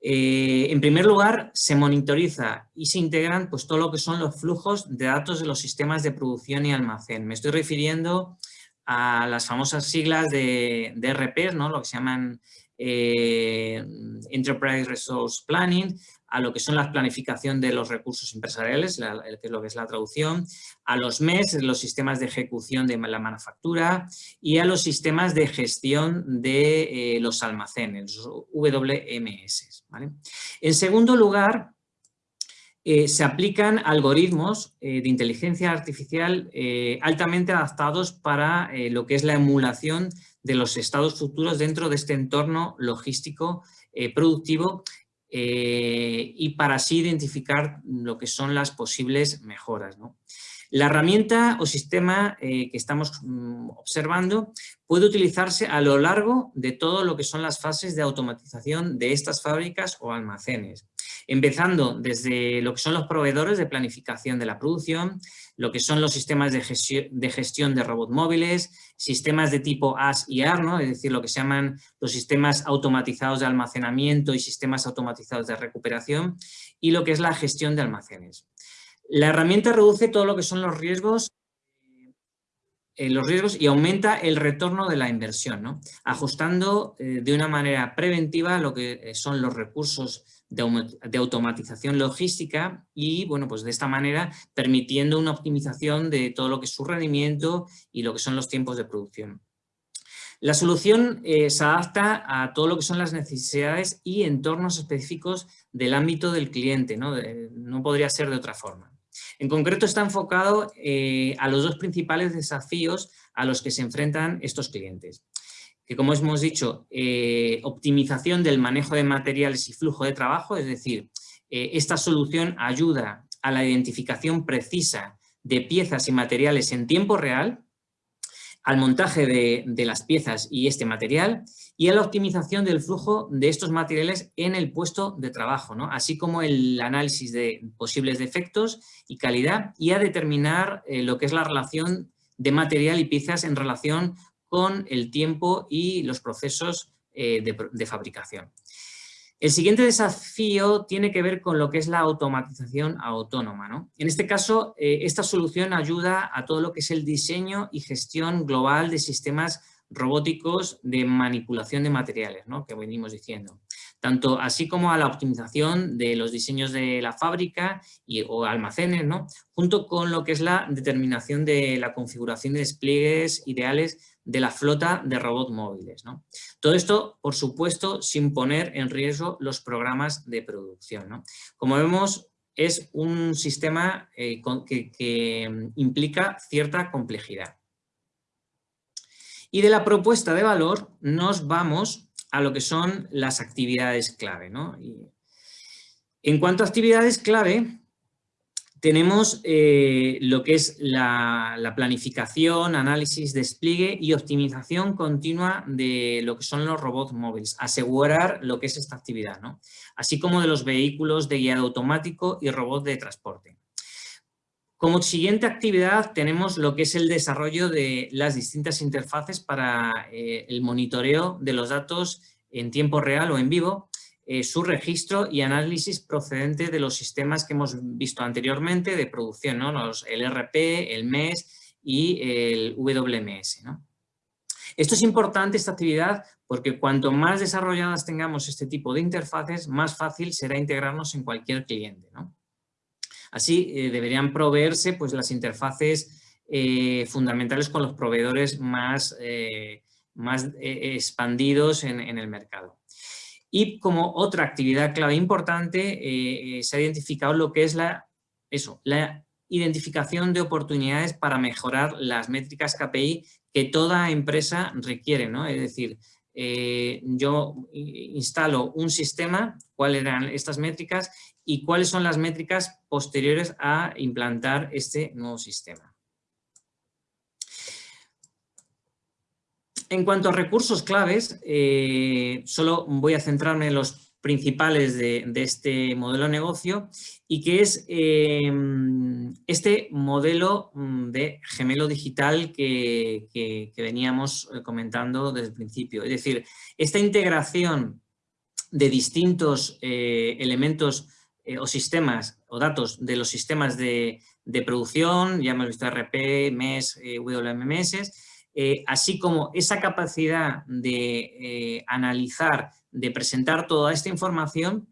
Eh, en primer lugar, se monitoriza y se integran pues, todo lo que son los flujos de datos de los sistemas de producción y almacén. Me estoy refiriendo a las famosas siglas de, de ¿no? lo que se llaman eh, Enterprise Resource Planning, a lo que son la planificación de los recursos empresariales, que es lo que es la traducción, a los MES, los sistemas de ejecución de la manufactura y a los sistemas de gestión de eh, los almacenes, los WMS. En segundo lugar, eh, se aplican algoritmos de inteligencia artificial altamente adaptados para lo que es la emulación de los estados futuros dentro de este entorno logístico eh, productivo eh, y para así identificar lo que son las posibles mejoras. La herramienta o sistema eh, que estamos mm, observando puede utilizarse a lo largo de todo lo que son las fases de automatización de estas fábricas o almacenes empezando desde lo que son los proveedores de planificación de la producción, lo que son los sistemas de gestión de, gestión de robot móviles, sistemas de tipo AS y AR, ¿no? es decir, lo que se llaman los sistemas automatizados de almacenamiento y sistemas automatizados de recuperación, y lo que es la gestión de almacenes. La herramienta reduce todo lo que son los riesgos eh, los riesgos y aumenta el retorno de la inversión, ¿no? ajustando eh, de una manera preventiva lo que eh, son los recursos de, automatización logística y, bueno, pues de esta manera permitiendo una optimización de todo lo que es su rendimiento y lo que son los tiempos de producción. La solución eh, se adapta a todo lo que son las necesidades y entornos específicos del ámbito del cliente, no, no podría ser de otra forma. En concreto está enfocado eh, a los dos principales desafíos a los que se enfrentan estos clientes que como hemos dicho, eh, optimización del manejo de materiales y flujo de trabajo, es decir, eh, esta solución ayuda a la identificación precisa de piezas y materiales en tiempo real, al montaje de, las piezas y este material y a la optimización del flujo de estos materiales en el puesto de trabajo, así como el análisis de posibles defectos y calidad y a determinar eh, lo que es la relación de material y piezas en relación con el tiempo y los procesos eh, de, fabricación. El siguiente desafío tiene que ver con lo que es la automatización autónoma. En este caso, eh, esta solución ayuda a todo lo que es el diseño y gestión global de sistemas robóticos de manipulación de materiales, que venimos diciendo. Tanto así como a la optimización de los diseños de la fábrica y, o almacenes, ¿no? junto con lo que es la determinación de la configuración de despliegues ideales de la flota de robots móviles. ¿no? Todo esto, por supuesto, sin poner en riesgo los programas de producción. Como vemos, es un sistema eh, que, mm, implica cierta complejidad. Y de la propuesta de valor nos vamos a lo que son las actividades clave. en cuanto a actividades clave, tenemos eh, lo que es la, planificación, análisis, despliegue y optimización continua de lo que son los robots móviles, asegurar lo que es esta actividad, ¿no? así como de los vehículos de guiado automático y robots de transporte. Como siguiente actividad tenemos lo que es el desarrollo de las distintas interfaces para eh, el monitoreo de los datos en tiempo real o en vivo eh, su registro y análisis procedente de los sistemas que hemos visto anteriormente de producción, ¿no? Los, el RP, el MES y el WMS. Esto es importante, esta actividad, porque cuanto más desarrolladas tengamos este tipo de interfaces, más fácil será integrarnos en cualquier cliente. Así eh, deberían proveerse pues, las interfaces eh, fundamentales con los proveedores más, más expandidos en el mercado. Y como otra actividad clave importante, eh, eh, se ha identificado lo que es la, eso, la identificación de oportunidades para mejorar las métricas KPI que toda empresa requiere. ¿no? Es decir, eh, yo instalo un sistema, cuáles eran estas métricas, y cuáles son las métricas posteriores a implantar este nuevo sistema. En cuanto a recursos claves, eh, solo voy a centrarme en los principales de, este modelo de negocio y que es em, este modelo mm, de gemelo digital que, veníamos eh, comentando desde el principio. Es decir, esta integración de distintos eh, elementos eh, o sistemas o datos de los sistemas de, producción, ya hemos visto RP, MES, WMS, así como esa capacidad de analizar de presentar toda esta información,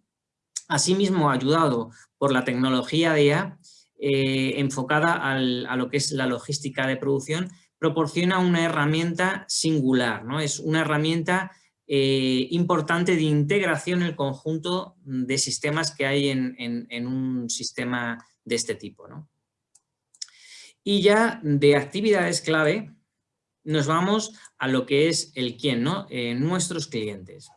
asimismo ayudado por la tecnología de IA, eh, enfocada a lo que es la logística de producción, proporciona una herramienta singular, ¿no? es una herramienta eh, importante de integración en el conjunto de sistemas que hay en, un sistema de este tipo. Y ya de actividades clave nos vamos a lo que es el quién, ¿no? Eh, nuestros clientes.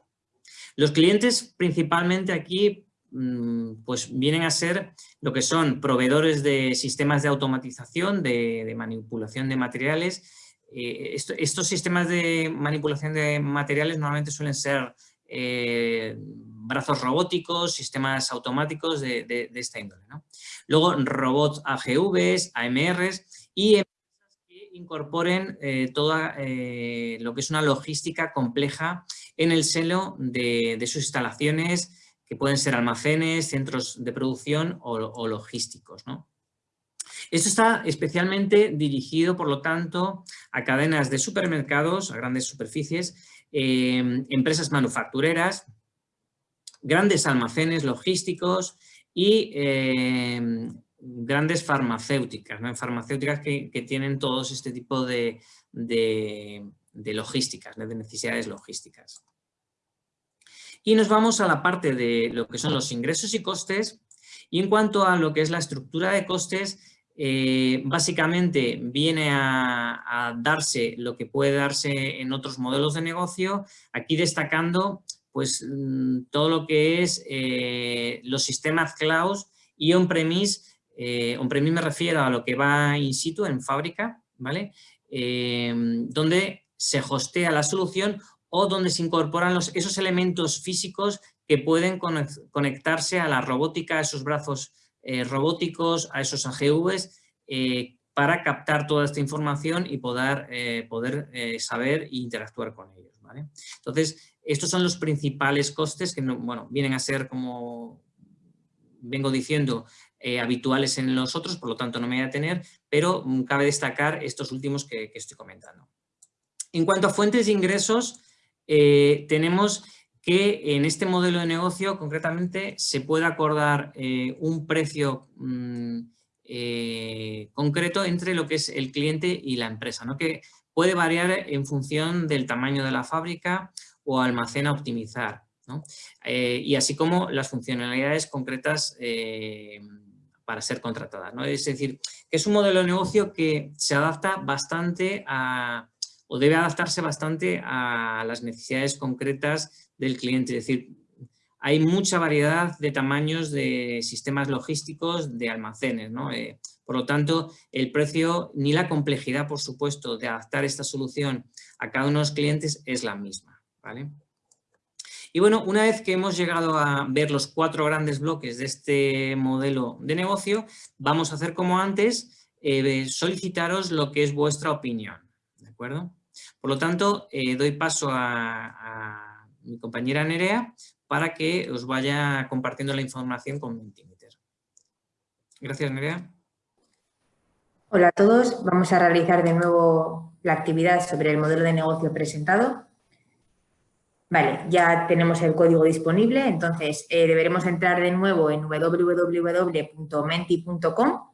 Los clientes principalmente aquí mm, pues vienen a ser lo que son proveedores de sistemas de automatización, de, manipulación de materiales. Eh, estos sistemas de manipulación de materiales normalmente suelen ser eh, brazos robóticos, sistemas automáticos de, esta índole. Luego robots AGVs, AMRs y incorporen eh, toda lo que es una logística compleja en el seno de, sus instalaciones, que pueden ser almacenes, centros de producción o, logísticos. Esto está especialmente dirigido, por lo tanto, a cadenas de supermercados, a grandes superficies, eh, empresas manufactureras, grandes almacenes logísticos y eh, grandes farmacéuticas, farmacéuticas que, tienen todos este tipo de, de logísticas, de necesidades logísticas. Y nos vamos a la parte de lo que son los ingresos y costes. Y en cuanto a lo que es la estructura de costes, eh, básicamente viene a, darse lo que puede darse en otros modelos de negocio, aquí destacando pues mm, todo lo que es eh, los sistemas cloud y on-premise, eh, on-premise me refiero a lo que va in situ, en fábrica, ¿vale? donde se hostea la solución o donde se incorporan los, esos elementos físicos que pueden conectarse a la robótica, a esos brazos eh, robóticos, a esos AGVs, eh, para captar toda esta información y poder, eh, poder saber e interactuar con ellos. Entonces, estos son los principales costes que bueno, vienen a ser, como vengo diciendo, habituales en los otros, por lo tanto no me voy a tener, pero mm, cabe destacar estos últimos que estoy comentando. En cuanto a fuentes de ingresos, eh, tenemos que en este modelo de negocio concretamente se puede acordar eh, un precio mm, eh, concreto entre lo que es el cliente y la empresa, ¿no? que puede variar en función del tamaño de la fábrica o almacén a optimizar. y así como las funcionalidades concretas para ser contratadas. ¿no? Es decir, que es un modelo de negocio que se adapta bastante a, o debe adaptarse bastante a las necesidades concretas del cliente. Es decir, hay mucha variedad de tamaños de sistemas logísticos de almacenes. Eh, por lo tanto, el precio ni la complejidad, por supuesto, de adaptar esta solución a cada uno de los clientes es la misma. Y bueno, una vez que hemos llegado a ver los cuatro grandes bloques de este modelo de negocio, vamos a hacer como antes, eh, solicitaros lo que es vuestra opinión. ¿De acuerdo? Por lo tanto, eh, doy paso a, mi compañera Nerea para que os vaya compartiendo la información con Mentimeter. Gracias, Nerea. Hola a todos. Vamos a realizar de nuevo la actividad sobre el modelo de negocio presentado. Vale, ya tenemos el código disponible, entonces eh, deberemos entrar de nuevo en www.menti.com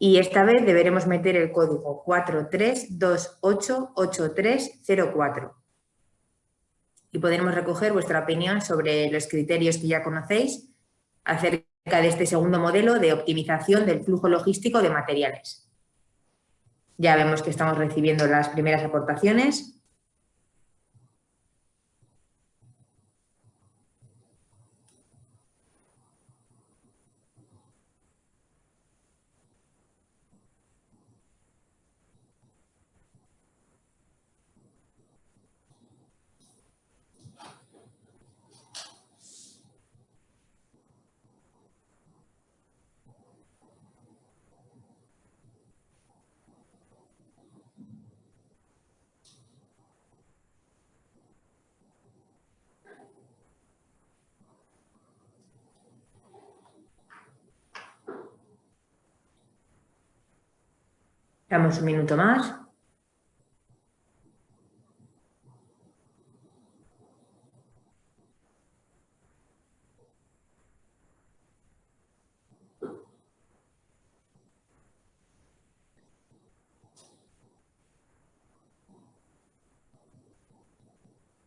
y esta vez deberemos meter el código 43288304 y podremos recoger vuestra opinión sobre los criterios que ya conocéis acerca de este segundo modelo de optimización del flujo logístico de materiales. Ya vemos que estamos recibiendo las primeras aportaciones. Damos un minuto más.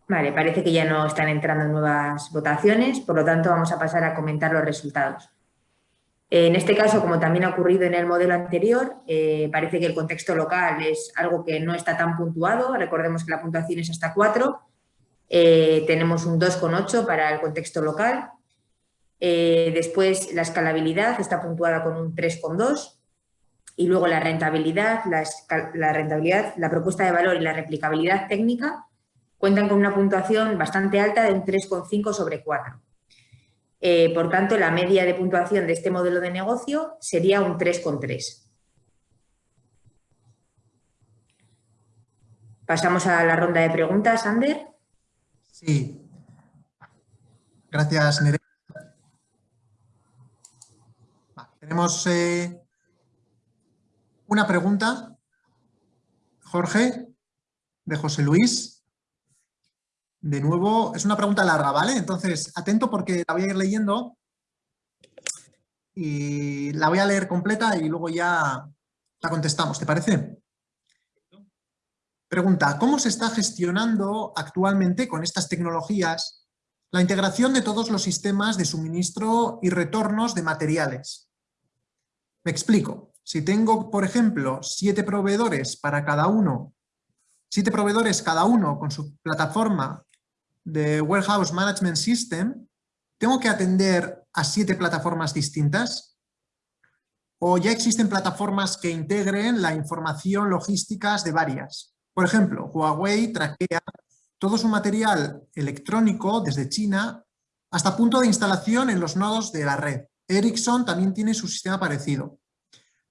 Vale, parece que ya no están entrando nuevas votaciones, por lo tanto vamos a pasar a comentar los resultados. En este caso, como también ha ocurrido en el modelo anterior, eh, parece que el contexto local es algo que no está tan puntuado, recordemos que la puntuación es hasta 4, eh, tenemos un 2,8 para el contexto local, eh, después la escalabilidad está puntuada con un 3,2 y luego la rentabilidad, la rentabilidad, la propuesta de valor y la replicabilidad técnica cuentan con una puntuación bastante alta de un 3,5 sobre 4. Eh, por tanto, la media de puntuación de este modelo de negocio sería un 3,3. Pasamos a la ronda de preguntas, Ander. Sí. Gracias, Nerea. tenemos eh, una pregunta, Jorge, de José Luis. De nuevo, es una pregunta larga, ¿vale? Entonces, atento porque la voy a ir leyendo y la voy a leer completa y luego ya la contestamos, ¿te parece? Pregunta, ¿cómo se está gestionando actualmente con estas tecnologías la integración de todos los sistemas de suministro y retornos de materiales? Me explico. Si tengo, por ejemplo, siete proveedores para cada uno, siete proveedores cada uno con su plataforma de Warehouse Management System, ¿tengo que atender a siete plataformas distintas? ¿O ya existen plataformas que integren la información logísticas de varias? Por ejemplo, Huawei traquea todo su material electrónico desde China hasta punto de instalación en los nodos de la red. Ericsson también tiene su sistema parecido.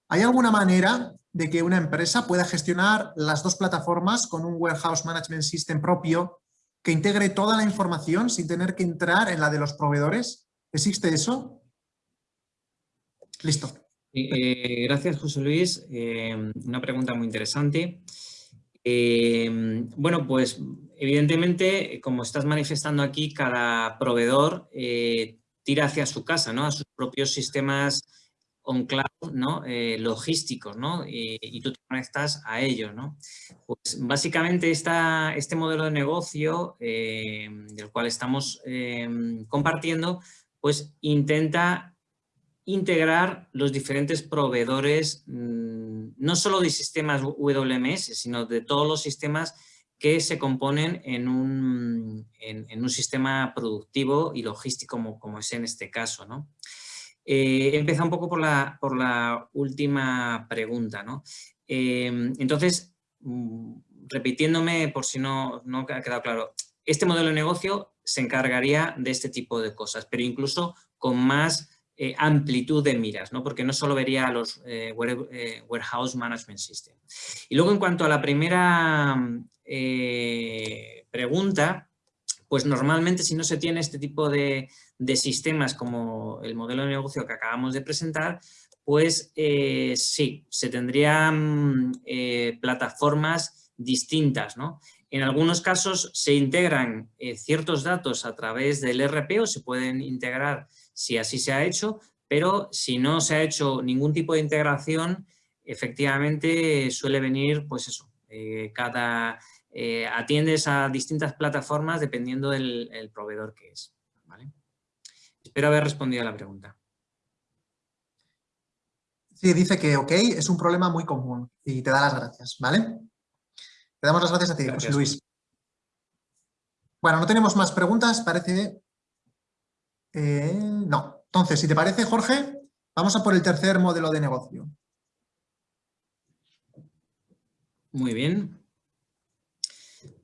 ¿Hay alguna manera de que una empresa pueda gestionar las dos plataformas con un Warehouse Management System propio que integre toda la información sin tener que entrar en la de los proveedores? ¿Existe eso? Listo. Eh, gracias, José Luis. Eh, una pregunta muy interesante. Eh, bueno, pues evidentemente, como estás manifestando aquí, cada proveedor tira hacia su casa, ¿no? a sus propios sistemas on cloud ¿no? Eh, logísticos ¿no? Y, tú te conectas a ellos. ¿no? Pues básicamente esta, este modelo de negocio eh, del cual estamos eh, compartiendo, pues intenta integrar los diferentes proveedores, mm, no solo de sistemas WMS, sino de todos los sistemas que se componen en un, en, un sistema productivo y logístico como, como es en este caso. ¿no? Eh, empezado un poco por la, por la última pregunta. ¿no? Eh, entonces, mm, repitiéndome por si no, no ha quedado claro, este modelo de negocio se encargaría de este tipo de cosas, pero incluso con más eh, amplitud de miras, ¿no? porque no solo vería los eh, Warehouse Management System. Y luego en cuanto a la primera pregunta, pues normalmente si no se tiene este tipo de, sistemas como el modelo de negocio que acabamos de presentar, pues eh, sí, se tendrían eh, plataformas distintas. ¿no? En algunos casos se integran eh, ciertos datos a través del RP o se pueden integrar si así se ha hecho, pero si no se ha hecho ningún tipo de integración, efectivamente suele venir, pues eso, cada eh, atiendes a distintas plataformas dependiendo del proveedor que es. Espero haber respondido a la pregunta. Sí, dice que ok, es un problema muy común y te da las gracias, ¿vale? Te damos las gracias a ti, José Luis. Bueno, no tenemos más preguntas, parece... Eh, no. Entonces, si te parece, Jorge, vamos a por el tercer modelo de negocio. Muy bien.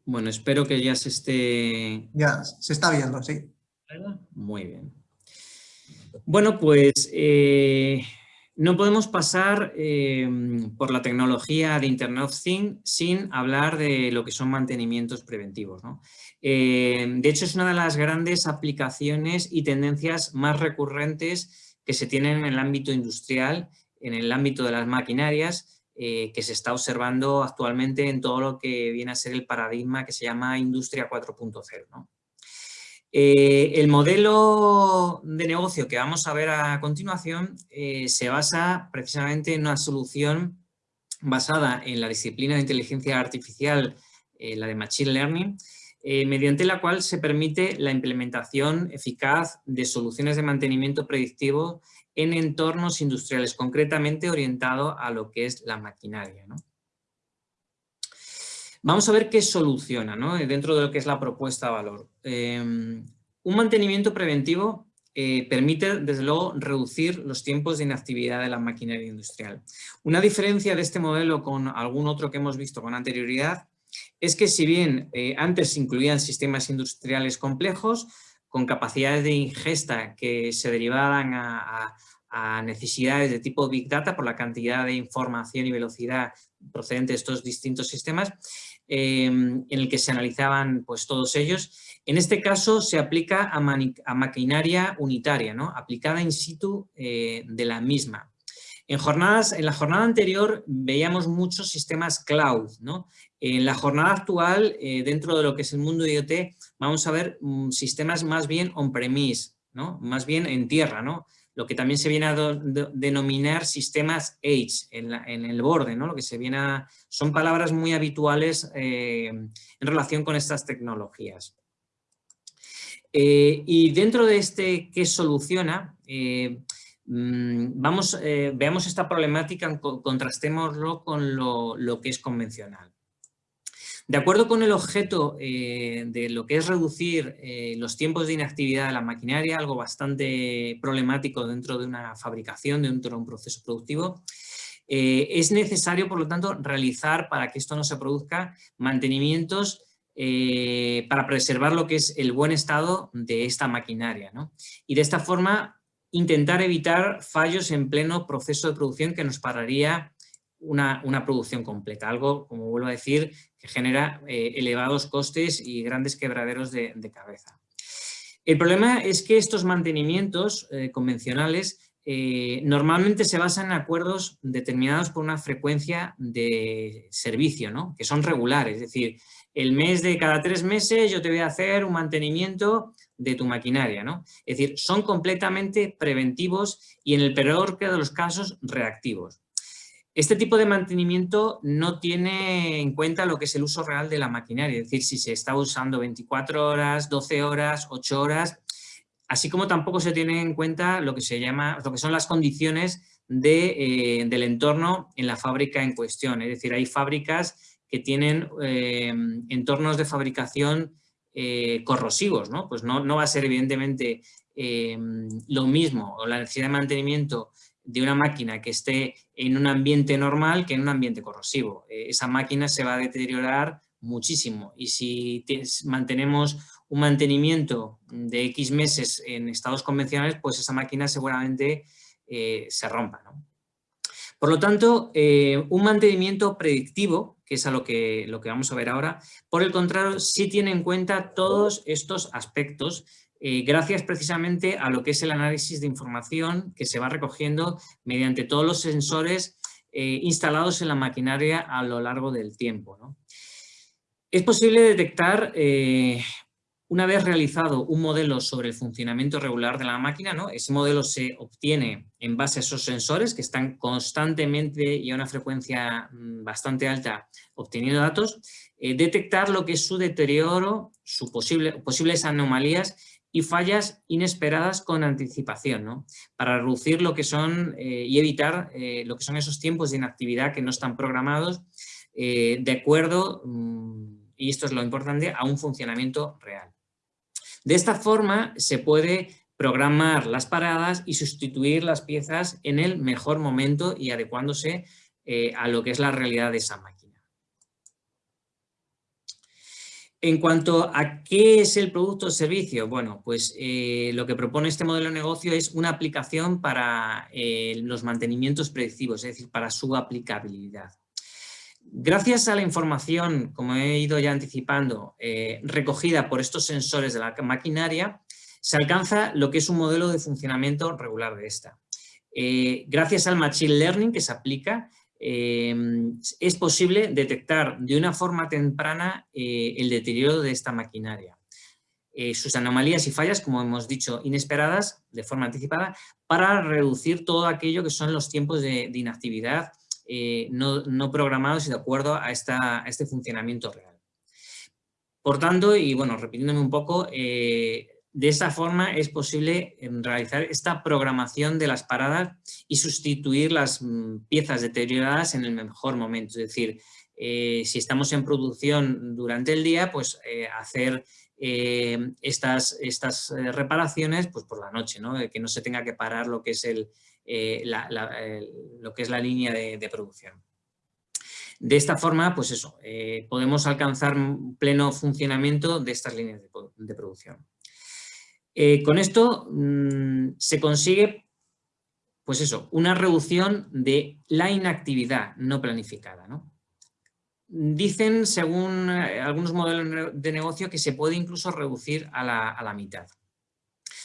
Bueno, espero que ya se esté... Ya, se está viendo, sí. Muy bien. Bueno, pues eh, no podemos pasar eh, por la tecnología de Internet of Things sin hablar de lo que son mantenimientos preventivos. Eh, de hecho, es una de las grandes aplicaciones y tendencias más recurrentes que se tienen en el ámbito industrial, en el ámbito de las maquinarias, eh, que se está observando actualmente en todo lo que viene a ser el paradigma que se llama Industria 4.0. Eh, el modelo de negocio que vamos a ver a continuación eh, se basa precisamente en una solución basada en la disciplina de inteligencia artificial, la de Machine Learning, mediante la cual se permite la implementación eficaz de soluciones de mantenimiento predictivo en entornos industriales, concretamente orientado a lo que es la maquinaria. Vamos a ver qué soluciona dentro de lo que es la propuesta de valor. Em, un mantenimiento preventivo eh, permite, desde luego, reducir los tiempos de inactividad de la maquinaria industrial. Una diferencia de este modelo con algún otro que hemos visto con anterioridad es que si bien eh, antes incluían sistemas industriales complejos, con capacidades de ingesta que se derivaban a, necesidades de tipo Big Data por la cantidad de información y velocidad procedente de estos distintos sistemas, em, en el que se analizaban pues, todos ellos. En este caso se aplica a, maquinaria unitaria, ¿no? aplicada in situ eh, de la misma. En, jornadas, en la jornada anterior veíamos muchos sistemas cloud. ¿no? En la jornada actual, eh, dentro de lo que es el mundo IoT, vamos a ver mm, sistemas más bien on-premise, ¿no? más bien en tierra, ¿no? lo que también se viene a denominar sistemas edge, en, el borde, ¿no? lo que se viene a, son palabras muy habituales eh, en relación con estas tecnologías. Eh, y dentro de este ¿qué soluciona? Mm, vamos, eh, veamos esta problemática, contrastémoslo con lo, que es convencional. De acuerdo con el objeto eh, de lo que es reducir eh, los tiempos de inactividad de la maquinaria, algo bastante problemático dentro de una fabricación, dentro de un proceso productivo, es necesario, por lo tanto, realizar, para que esto no se produzca, mantenimientos para preservar lo que es el buen estado de esta maquinaria. Y de esta forma intentar evitar fallos en pleno proceso de producción que nos pararía una, producción completa, algo, como vuelvo a decir, que genera eh, elevados costes y grandes quebraderos de, cabeza. El problema es que estos mantenimientos eh, convencionales eh, normalmente se basan en acuerdos determinados por una frecuencia de servicio, ¿no? que son regulares, es decir, el mes de cada tres meses yo te voy a hacer un mantenimiento de tu maquinaria. ¿no? Es decir, son completamente preventivos y en el peor de los casos reactivos. Este tipo de mantenimiento no tiene en cuenta lo que es el uso real de la maquinaria, es decir, si se está usando 24 horas, 12 horas, 8 horas, así como tampoco se tiene en cuenta lo que, se llama, lo que son las condiciones de, eh, del entorno en la fábrica en cuestión. Es decir, hay fábricas que tienen eh, entornos de fabricación eh, corrosivos, ¿no? Pues no, no, va a ser evidentemente lo mismo o la necesidad de mantenimiento de una máquina que esté en un ambiente normal que en un ambiente corrosivo. Eh, esa máquina se va a deteriorar muchísimo y si mantenemos un mantenimiento de X meses en estados convencionales, pues esa máquina seguramente se rompa. Por lo tanto, un mantenimiento predictivo que es a lo que, lo que vamos a ver ahora. Por el contrario, sí tiene en cuenta todos estos aspectos eh, gracias precisamente a lo que es el análisis de información que se va recogiendo mediante todos los sensores eh, instalados en la maquinaria a lo largo del tiempo. Es posible detectar eh, una vez realizado un modelo sobre el funcionamiento regular de la máquina, ¿no? ese modelo se obtiene en base a esos sensores que están constantemente y a una frecuencia mm, bastante alta obteniendo datos, detectar lo que es su deterioro, sus posible, posibles anomalías y fallas inesperadas con anticipación, ¿no? para reducir lo que son eh, y evitar eh, lo que son esos tiempos de inactividad que no están programados de acuerdo, mm, y esto es lo importante, a un funcionamiento real. De esta forma se puede programar las paradas y sustituir las piezas en el mejor momento y adecuándose eh, a lo que es la realidad de esa máquina. En cuanto a qué es el producto o servicio, bueno, pues eh, lo que propone este modelo de negocio es una aplicación para eh, los mantenimientos predictivos, es decir, para su aplicabilidad. Gracias a la información, como he ido ya anticipando, eh, recogida por estos sensores de la maquinaria, se alcanza lo que es un modelo de funcionamiento regular de esta. Gracias al Machine Learning que se aplica, es posible detectar de una forma temprana el deterioro de esta maquinaria. sus anomalías y fallas, como hemos dicho, inesperadas de forma anticipada, para reducir todo aquello que son los tiempos de, inactividad no, programados y de acuerdo a, este funcionamiento real. Por tanto, y bueno, repitiéndome un poco, eh, de esta forma es posible em, realizar esta programación de las paradas y sustituir las mm, piezas deterioradas en el mejor momento. Es decir, eh, si estamos en producción durante el día, pues eh, hacer estas, estas reparaciones pues por la noche, ¿no? que no se tenga que parar lo que es, el, lo que es la línea de producción. De esta forma, pues eso, eh, podemos alcanzar pleno funcionamiento de estas líneas de, producción. Eh, con esto mm, se consigue, pues eso, una reducción de la inactividad no planificada. Dicen, según eh, algunos modelos de negocio, que se puede incluso reducir a la, mitad.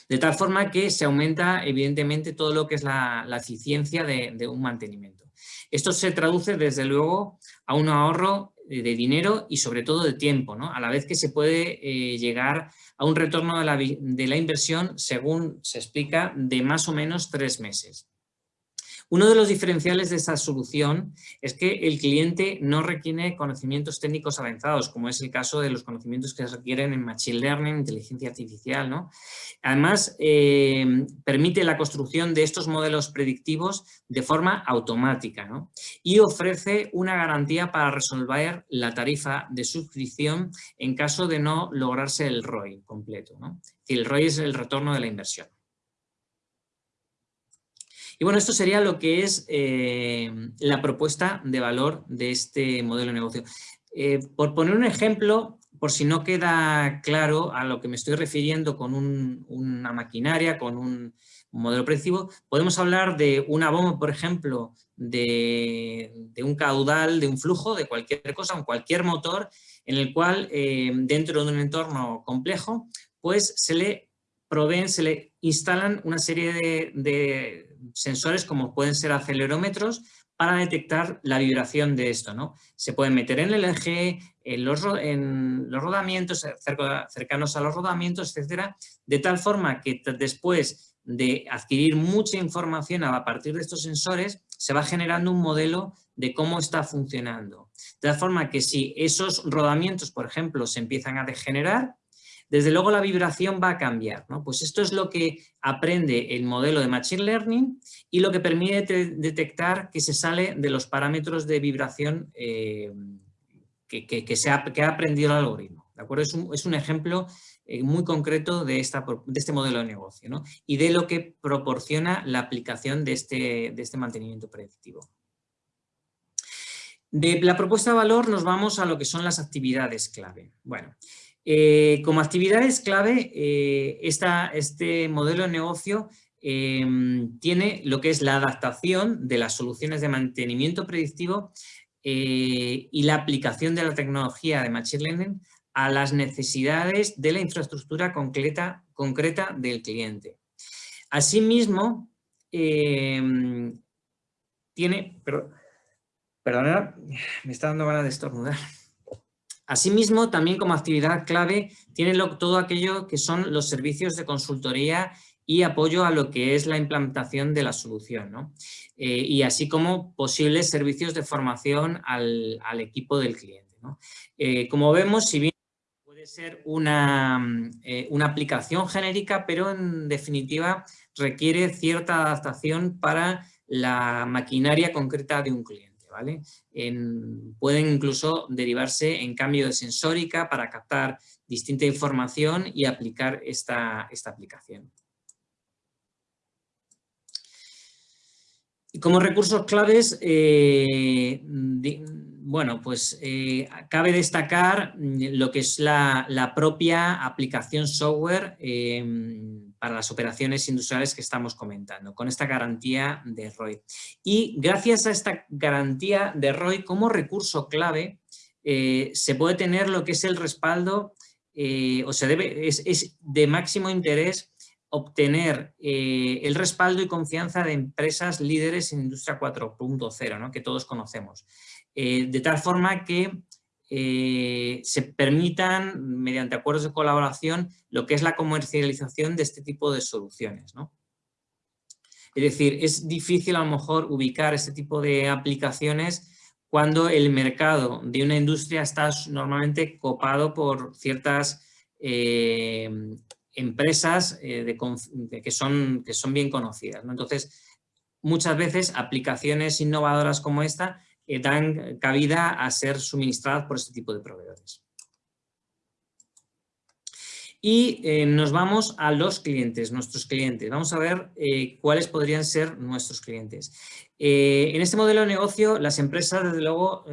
De tal forma que se aumenta, evidentemente, todo lo que es la, eficiencia de un mantenimiento. Esto se traduce desde luego a un ahorro de dinero y sobre todo de tiempo, ¿no? a la vez que se puede eh, llegar a un retorno de la, de la inversión, según se explica, de más o menos tres meses. Uno de los diferenciales de esta solución es que el cliente no requiere conocimientos técnicos avanzados, como es el caso de los conocimientos que se requieren en Machine Learning, inteligencia artificial. ¿no? Además, eh, permite la construcción de estos modelos predictivos de forma automática y ofrece una garantía para resolver la tarifa de suscripción en caso de no lograrse el ROI completo. El ROI es el retorno de la inversión. Y bueno, esto sería lo que es eh, la propuesta de valor de este modelo de negocio. Eh, por poner un ejemplo, por si no queda claro a lo que me estoy refiriendo con una maquinaria, con un, modelo predictivo, podemos hablar de una bomba, por ejemplo, de, un caudal, de un flujo, de cualquier cosa, un cualquier motor, en el cual eh, dentro de un entorno complejo, pues se le proveen, se le instalan una serie de sensores como pueden ser acelerómetros para detectar la vibración de esto. ¿no? Se pueden meter en el eje, en los, en los rodamientos, cercanos a los rodamientos, etcétera, de tal forma que después de adquirir mucha información a partir de estos sensores, se va generando un modelo de cómo está funcionando. De tal forma que si esos rodamientos, por ejemplo, se empiezan a degenerar, desde luego la vibración va a cambiar. ¿no? Pues esto es lo que aprende el modelo de Machine Learning y lo que permite detectar que se sale de los parámetros de vibración eh, que, se ha, que, aprendido el algoritmo. ¿de acuerdo? Es, un, ejemplo eh, muy concreto de, esta, de este modelo de negocio ¿no? y de lo que proporciona la aplicación de este, de este mantenimiento predictivo. De la propuesta de valor nos vamos a lo que son las actividades clave. Bueno, eh, como actividades clave, eh, este modelo de negocio em, tiene lo que es la adaptación de las soluciones de mantenimiento predictivo eh, y la aplicación de la tecnología de Machine Learning a las necesidades de la infraestructura concreta, concreta del cliente. Asimismo, em, tiene... perdona, me está dando ganas de estornudar. Asimismo, también como actividad clave, tiene todo aquello que son los servicios de consultoría y apoyo a lo que es la implantación de la solución, eh, y así como posibles servicios de formación al, equipo del cliente. Eh, como vemos, si bien puede ser una, eh, una aplicación genérica, pero en definitiva requiere cierta adaptación para la maquinaria concreta de un cliente pueden incluso derivarse en cambio de sensórica para captar distinta información y aplicar esta, esta aplicación. Como recursos claves, eh, bueno, pues eh, cabe destacar lo que es la, propia aplicación software eh, para las operaciones industriales que estamos comentando, con esta garantía de ROI. Y gracias a esta garantía de ROI como recurso clave, eh, se puede tener lo que es el respaldo, eh, o se debe, es, de máximo interés obtener eh, el respaldo y confianza de empresas líderes en Industria 4.0, que todos conocemos. De tal forma que eh, se permitan, mediante acuerdos de colaboración, lo que es la comercialización de este tipo de soluciones. Es decir, es difícil a lo mejor ubicar este tipo de aplicaciones cuando el mercado de una industria está normalmente copado por ciertas empresas eh, que, son, que son bien conocidas. Entonces, muchas veces aplicaciones innovadoras como esta eh, dan cabida a ser suministradas por este tipo de proveedores. Y eh, nos vamos a los clientes, nuestros clientes. Vamos a ver cuáles podrían ser nuestros clientes. en este modelo de negocio, las empresas, desde luego,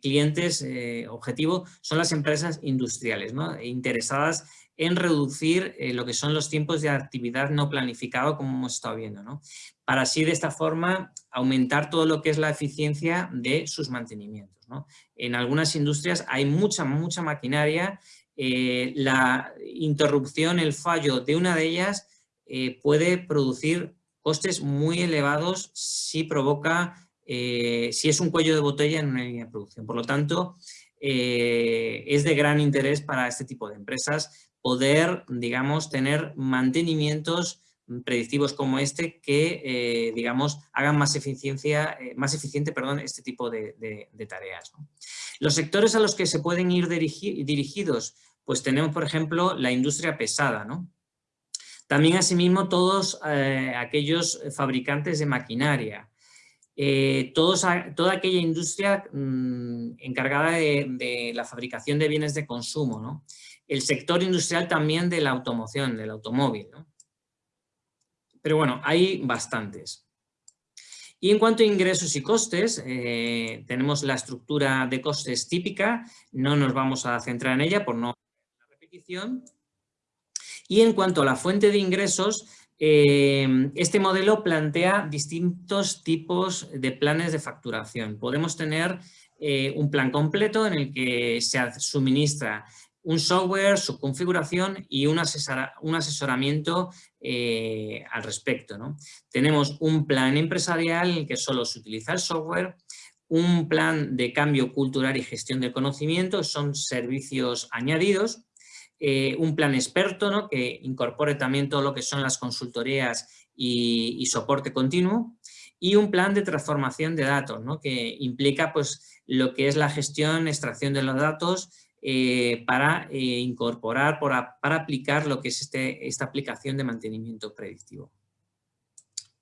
clientes objetivo son las empresas industriales, ¿no? interesadas en reducir eh, lo que son los tiempos de actividad no planificado, como hemos estado viendo, ¿no? Para así de esta forma aumentar todo lo que es la eficiencia de sus mantenimientos. En algunas industrias hay mucha, mucha maquinaria, eh, la interrupción, el fallo de una de ellas eh, puede producir costes muy elevados si provoca, si es un cuello de botella en una línea de producción. Por lo tanto, es de gran interés para este tipo de empresas poder, digamos, tener mantenimientos predictivos como este que, eh, digamos, hagan más, eficiencia, eh, más eficiente perdón, este tipo de, tareas. Los sectores a los que se pueden ir dirigidos, pues tenemos, por ejemplo, la industria pesada, ¿no? También, asimismo, todos eh, aquellos fabricantes de maquinaria, todos, toda aquella industria mm, encargada de, la fabricación de bienes de consumo, ¿no? el sector industrial también de la automoción, del automóvil. Pero bueno, hay bastantes. Y en cuanto a ingresos y costes, eh, tenemos la estructura de costes típica, no nos vamos a centrar en ella por no la repetición. Y en cuanto a la fuente de ingresos, eh, este modelo plantea distintos tipos de planes de facturación. Podemos tener eh, un plan completo en el que se suministra un software, su configuración y un, un asesoramiento eh, al respecto. ¿no? Tenemos un plan empresarial en el que solo se utiliza el software, un plan de cambio cultural y gestión del conocimiento, son servicios añadidos, eh, un plan experto ¿no? que incorpore también todo lo que son las consultorías y, y soporte continuo, y un plan de transformación de datos, ¿no? que implica pues, lo que es la gestión, extracción de los datos, eh, para eh, incorporar, para, aplicar lo que es este, esta aplicación de mantenimiento predictivo.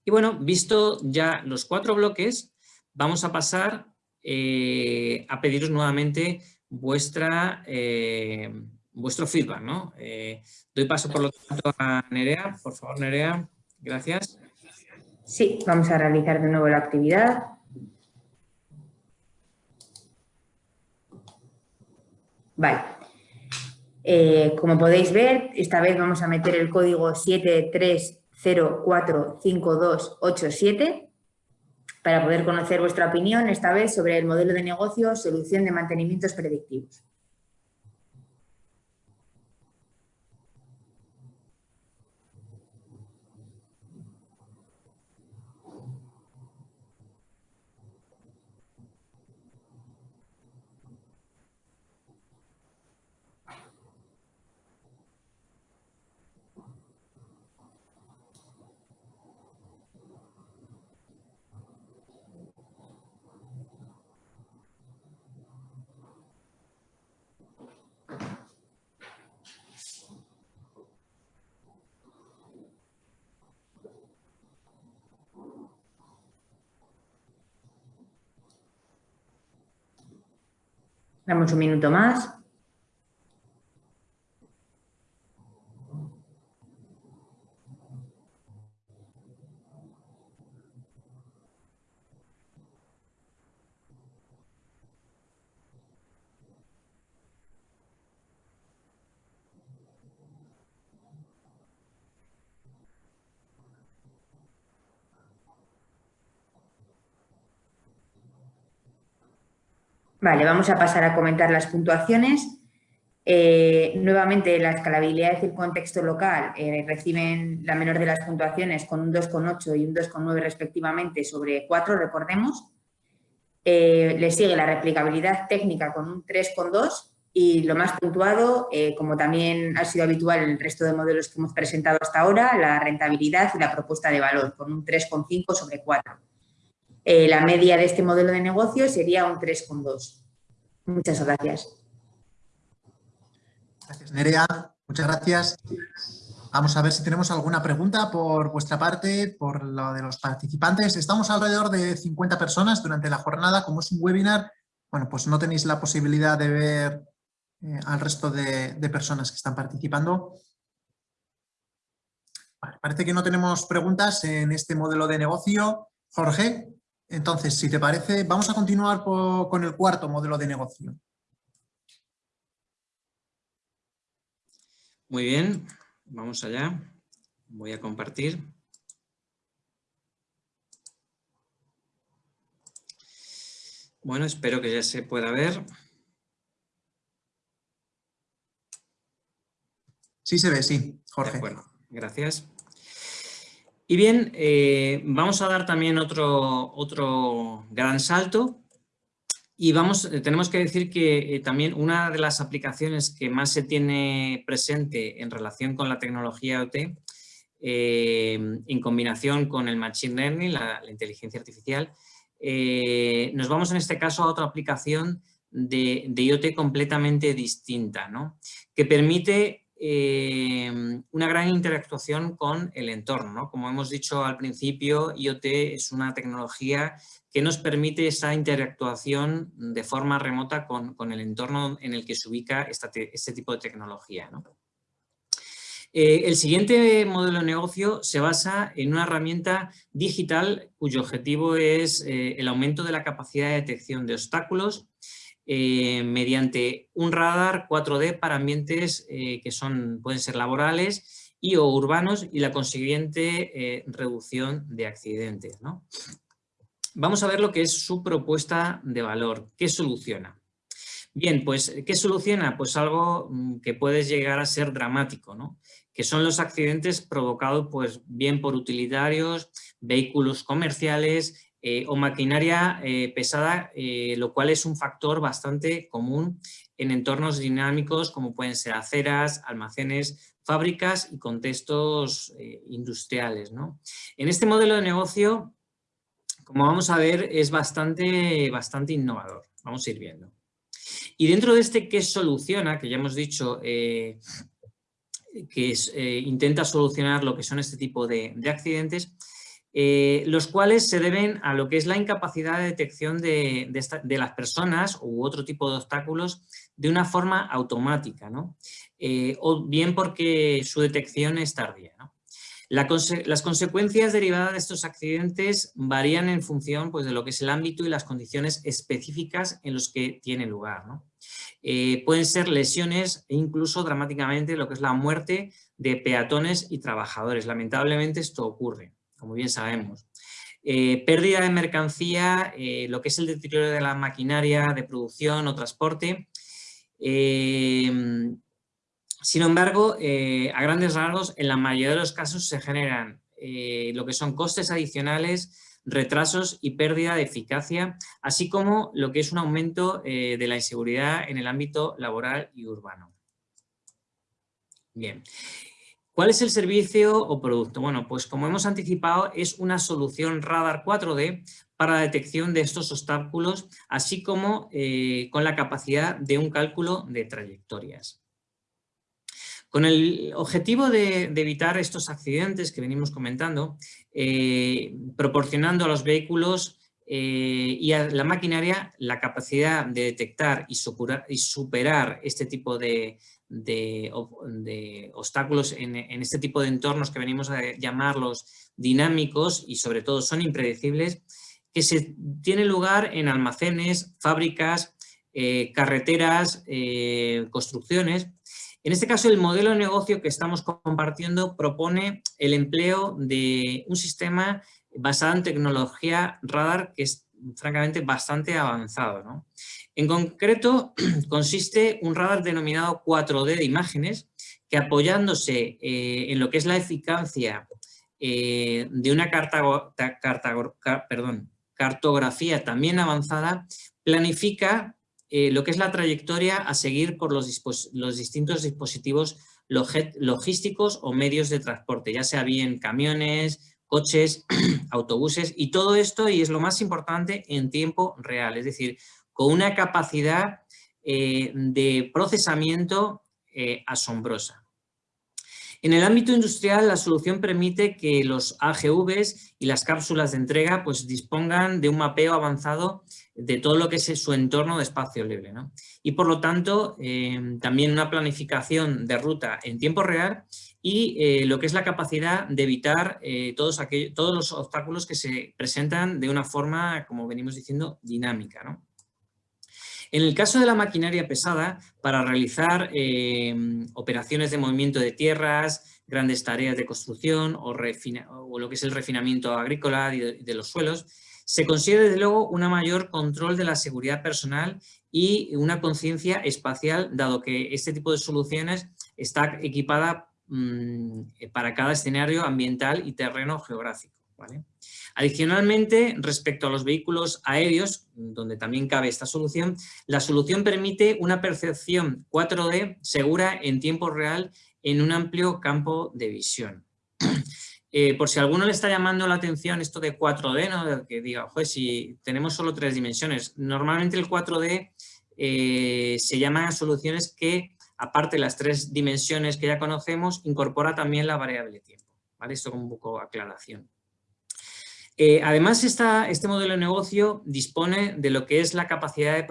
Y bueno, visto ya los cuatro bloques, vamos a pasar eh, a pediros nuevamente vuestra, vuestro feedback. ¿no? doy paso por lo tanto a Nerea. Por favor, Nerea, gracias. Sí, vamos a realizar de nuevo la actividad. Vale. Eh, como podéis ver, esta vez vamos a meter el código 73045287 para poder conocer vuestra opinión, esta vez sobre el modelo de negocio, solución de mantenimientos predictivos. Damos un minuto más. Vale, vamos a pasar a comentar las puntuaciones. Eh, nuevamente, la escalabilidad y el contexto local eh, reciben la menor de las puntuaciones con un 2,8 y un 2,9 respectivamente sobre 4, recordemos. Eh, le sigue la replicabilidad técnica con un 3,2 y lo más puntuado, como también ha sido habitual en el resto de modelos que hemos presentado hasta ahora, la rentabilidad y la propuesta de valor con un 3,5 sobre 4. La media de este modelo de negocio sería un 3,2. Muchas gracias. Gracias, Nerea. Muchas gracias. Vamos a ver si tenemos alguna pregunta por vuestra parte, por lo de los participantes. Estamos alrededor de 50 personas durante la jornada. Como es un webinar, bueno, pues no tenéis la posibilidad de ver eh, al resto de, personas que están participando. parece que no tenemos preguntas en este modelo de negocio. Jorge, entonces, si te parece, vamos a continuar con el cuarto modelo de negocio. Muy bien, vamos allá. Voy a compartir. Bueno, espero que ya se pueda ver. Sí se ve, sí, Jorge. Bueno, gracias. Y bien, eh, vamos a dar también otro, otro gran salto y vamos, eh, tenemos que decir que eh, también una de las aplicaciones que más se tiene presente en relación con la tecnología OT, eh, en combinación con el Machine Learning, la, inteligencia artificial, nos vamos en este caso a otra aplicación de, de IoT completamente distinta, ¿no? que permite una gran interactuación con el entorno. Como hemos dicho al principio, IoT es una tecnología que nos permite esa interactuación de forma remota con, el entorno en el que se ubica este tipo de tecnología. Eh, el siguiente modelo de negocio se basa en una herramienta digital cuyo objetivo es eh, el aumento de la capacidad de detección de obstáculos eh, mediante un radar 4D para ambientes que son, pueden ser laborales y o urbanos y la consiguiente reducción de accidentes. ¿no? vamos a ver lo que es su propuesta de valor. ¿Qué soluciona? Bien, pues, ¿qué soluciona? Pues algo mm, que puede llegar a ser dramático, ¿no? Que son los accidentes provocados, pues, bien por utilitarios, vehículos comerciales eh, o maquinaria eh, pesada, eh, lo cual es un factor bastante común en entornos dinámicos como pueden ser aceras, almacenes, fábricas y contextos industriales. ¿no? En este modelo de negocio como vamos a ver, es bastante, bastante innovador. Vamos a ir viendo. Y dentro de este que soluciona, que ya hemos dicho que eh, intenta solucionar lo que son este tipo de, accidentes, eh, los cuales se deben a lo que es la incapacidad de detección de, las personas u otro tipo de obstáculos de una forma automática, ¿no? o bien porque su detección es tardía las consecuencias derivadas de estos accidentes varían en función pues, de lo que es el ámbito y las condiciones específicas en los que tiene lugar. Eh, pueden ser lesiones e incluso dramáticamente lo que es la muerte de peatones y trabajadores. Lamentablemente esto ocurre, como bien sabemos. Eh, pérdida de mercancía, eh, lo que es el deterioro de la maquinaria de producción o transporte, sin embargo, eh, a grandes rasgos, en la mayoría de los casos se generan eh, lo que son costes adicionales, retrasos y pérdida de eficacia, así como lo que es un aumento eh, de la inseguridad en el ámbito laboral y urbano. Bien. ¿Cuál es el servicio o producto? Bueno, pues como hemos anticipado, es una solución radar 4D para la detección de estos obstáculos, así como con la capacidad de un cálculo de trayectorias. Con el objetivo de, evitar estos accidentes que venimos comentando, eh, proporcionando a los vehículos eh, y a la maquinaria la capacidad de detectar y superar, este tipo de, obstáculos en, este tipo de entornos que venimos a llamarlos dinámicos y sobre todo son impredecibles, que se tiene lugar en almacenes, fábricas, eh, carreteras, construcciones, en este caso, el modelo de negocio que estamos compartiendo propone el empleo de un sistema basado en tecnología radar que francamente bastante avanzado. En concreto, consiste un radar denominado 4D de imágenes que apoyándose eh, en lo que es la eficacia eh, de una cartografía también avanzada, planifica eh, lo que es la trayectoria a seguir por los, distintos dispositivos logísticos o medios de transporte, ya sea bien camiones, coches, autobuses y todo esto, y es lo más importante, en tiempo real, es decir, con una capacidad de procesamiento asombrosa. En el ámbito industrial, la solución permite que los AGVs y las cápsulas de entrega pues, dispongan de un mapeo avanzado de todo lo que es su entorno de espacio libre. Y por lo tanto, em, también una planificación de ruta en tiempo real y eh, lo que es la capacidad de evitar eh, todos, todos los obstáculos que se presentan de una forma, como venimos diciendo, dinámica. ¿no? En el caso de la maquinaria pesada, para realizar eh, operaciones de movimiento de tierras, grandes tareas de construcción o, lo que es el refinamiento agrícola y de, los suelos, se consigue desde luego un mayor control de la seguridad personal y una conciencia espacial, dado que este tipo de soluciones está equipada mm, para cada escenario ambiental y terreno geográfico. Adicionalmente, respecto a los vehículos aéreos, donde también cabe esta solución, la solución permite una percepción 4D segura en tiempo real en un amplio campo de visión. Eh, por si a alguno le está llamando la atención esto de 4D, ¿no? que diga, ojo, si tenemos solo tres dimensiones, normalmente el 4D eh, se llaman soluciones que, aparte de las tres dimensiones que ya conocemos, incorpora también la variable tiempo. ¿vale? Esto como un poco aclaración. Eh, además, este modelo de negocio dispone de lo que es la capacidad de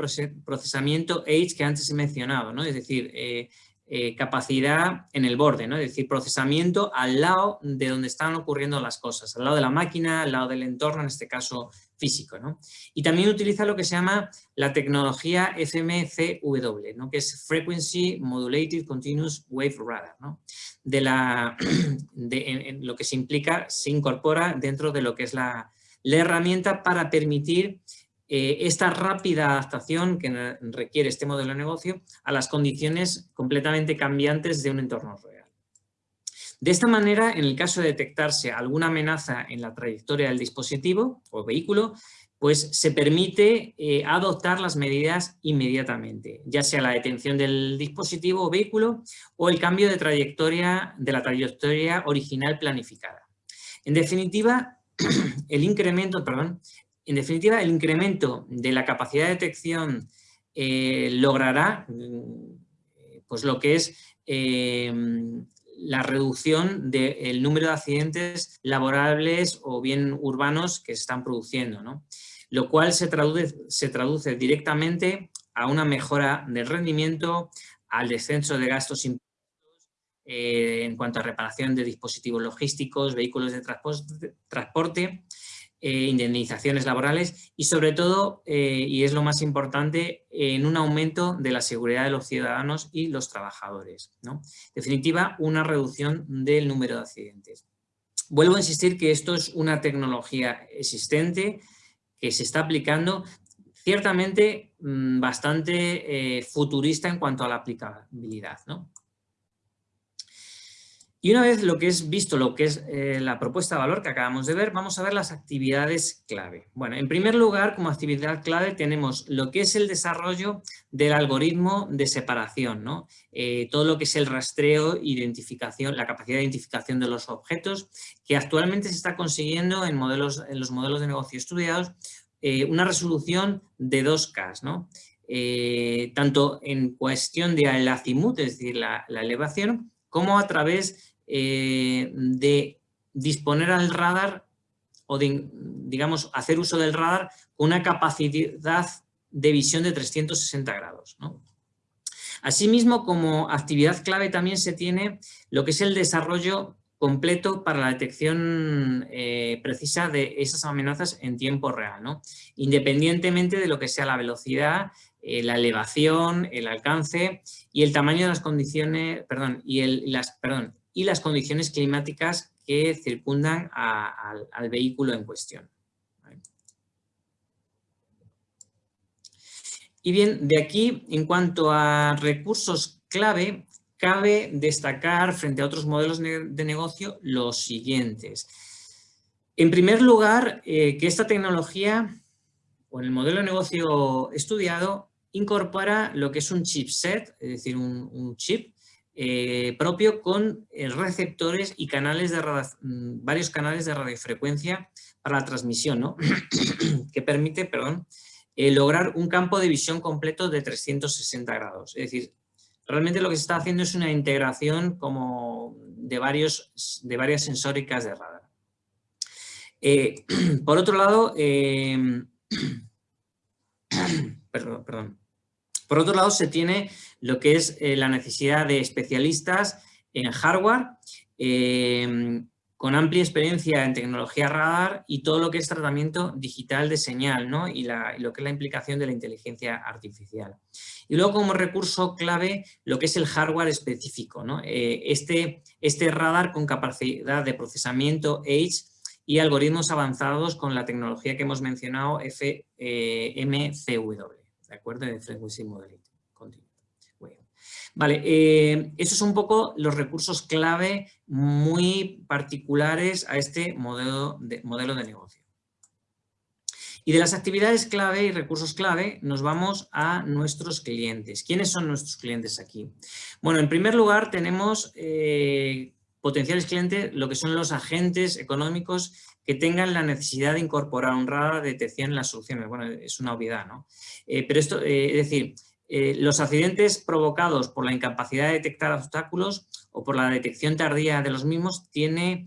procesamiento Edge que antes he mencionado, ¿no? es decir, eh, eh, capacidad en el borde, ¿no? es decir, procesamiento al lado de donde están ocurriendo las cosas, al lado de la máquina, al lado del entorno, en este caso físico. ¿no? Y también utiliza lo que se llama la tecnología FMCW, ¿no? que es Frequency Modulated Continuous Wave Radar. ¿no? De, la, de lo que se implica, se incorpora dentro de lo que es la, la herramienta para permitir eh, esta rápida adaptación que requiere este modelo de negocio a las condiciones completamente cambiantes de un entorno real. De esta manera, en el caso de detectarse alguna amenaza en la trayectoria del dispositivo o vehículo, pues se permite eh, adoptar las medidas inmediatamente, ya sea la detención del dispositivo o vehículo o el cambio de trayectoria de la trayectoria original planificada. En definitiva, el incremento, perdón, en definitiva, el incremento de la capacidad de detección eh, logrará mm, pues lo que es eh, la reducción del número de accidentes laborables o bien urbanos que se están produciendo, lo cual se traduce, se traduce directamente a una mejora del rendimiento, al descenso de gastos eh, en cuanto a reparación de dispositivos logísticos, vehículos de transporte eh, indemnizaciones laborales y sobre todo, eh, y es lo más importante, en un aumento de la seguridad de los ciudadanos y los trabajadores. ¿no? En definitiva, una reducción del número de accidentes. Vuelvo a insistir que esto es una tecnología existente que se está aplicando ciertamente mm, bastante eh, futurista en cuanto a la aplicabilidad. ¿no? Y una vez lo que es visto lo que es eh, la propuesta de valor que acabamos de ver, vamos a ver las actividades clave. Bueno, en primer lugar, como actividad clave tenemos lo que es el desarrollo del algoritmo de separación, ¿no? Eh, todo lo que es el rastreo, identificación, la capacidad de identificación de los objetos, que actualmente se está consiguiendo en, modelos, en los modelos de negocio estudiados, eh, una resolución de 2K, ¿no? tanto en cuestión de el azimut, es decir, la, la elevación, como a través eh, de disponer al radar o de, digamos, hacer uso del radar con una capacidad de visión de 360 grados. Asimismo, como actividad clave también se tiene lo que es el desarrollo completo para la detección eh, precisa de esas amenazas en tiempo real, independientemente de lo que sea la velocidad, eh, la elevación, el alcance y el tamaño de las condiciones, perdón, y, el, las, perdón, y las condiciones climáticas que circundan al vehículo en cuestión. Y bien, de aquí, en cuanto a recursos clave, cabe destacar frente a otros modelos de negocio los siguientes. En primer lugar, eh, que esta tecnología, o el modelo de negocio estudiado, incorpora lo que es un chipset, es decir, un, chip eh, propio con eh, receptores y canales de mm, varios canales de radiofrecuencia para la transmisión, ¿no? que permite perdón, lograr un campo de visión completo de 360 grados. Es decir, realmente lo que se está haciendo es una integración como de, varios, de varias sensóricas de radar. Eh, por otro lado, Por otro lado, se tiene lo que es eh, la necesidad de especialistas en hardware, em, con amplia experiencia en tecnología radar y todo lo que es tratamiento digital de señal y, lo que es la implicación de la inteligencia artificial. Y luego como recurso clave lo que es el hardware específico. Eh, este, este radar con capacidad de procesamiento Edge y algoritmos avanzados con la tecnología que hemos mencionado FMCW, ¿de acuerdo? De Frequency Modeling. Vale, eh, esos son un poco los recursos clave muy particulares a este modelo de, modelo de negocio. Y de las actividades clave y recursos clave nos vamos a nuestros clientes. ¿Quiénes son nuestros clientes aquí? Bueno, en primer lugar tenemos eh, potenciales clientes lo que son los agentes económicos que tengan la necesidad de incorporar de detección en las soluciones. Bueno, es una obviedad, ¿no? Eh, pero esto, eh, es decir, eh, los accidentes provocados por la incapacidad de detectar obstáculos o por la detección tardía de los mismos tiene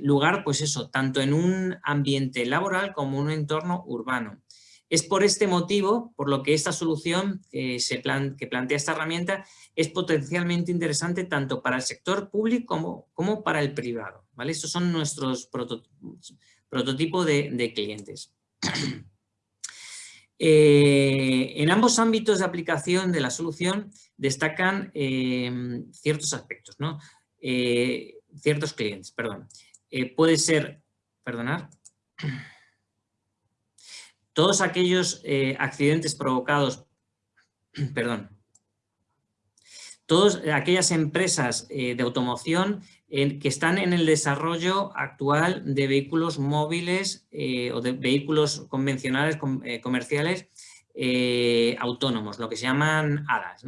lugar, pues eso, tanto en un ambiente laboral como en un entorno urbano. Es por este motivo por lo que esta solución se que plantea esta herramienta es potencialmente interesante tanto para el sector público como, para el privado. ¿vale? Estos son nuestros prototipos de, clientes. Eh, en ambos ámbitos de aplicación de la solución destacan eh, ciertos aspectos, ¿no? Eh, ciertos clientes, perdón. puede ser, perdonar, todos aquellos accidentes provocados, perdón, todas aquellas empresas eh, de automoción que están en el desarrollo actual de vehículos móviles eh, o de vehículos convencionales eh, comerciales autónomos, lo que se llaman ADAS.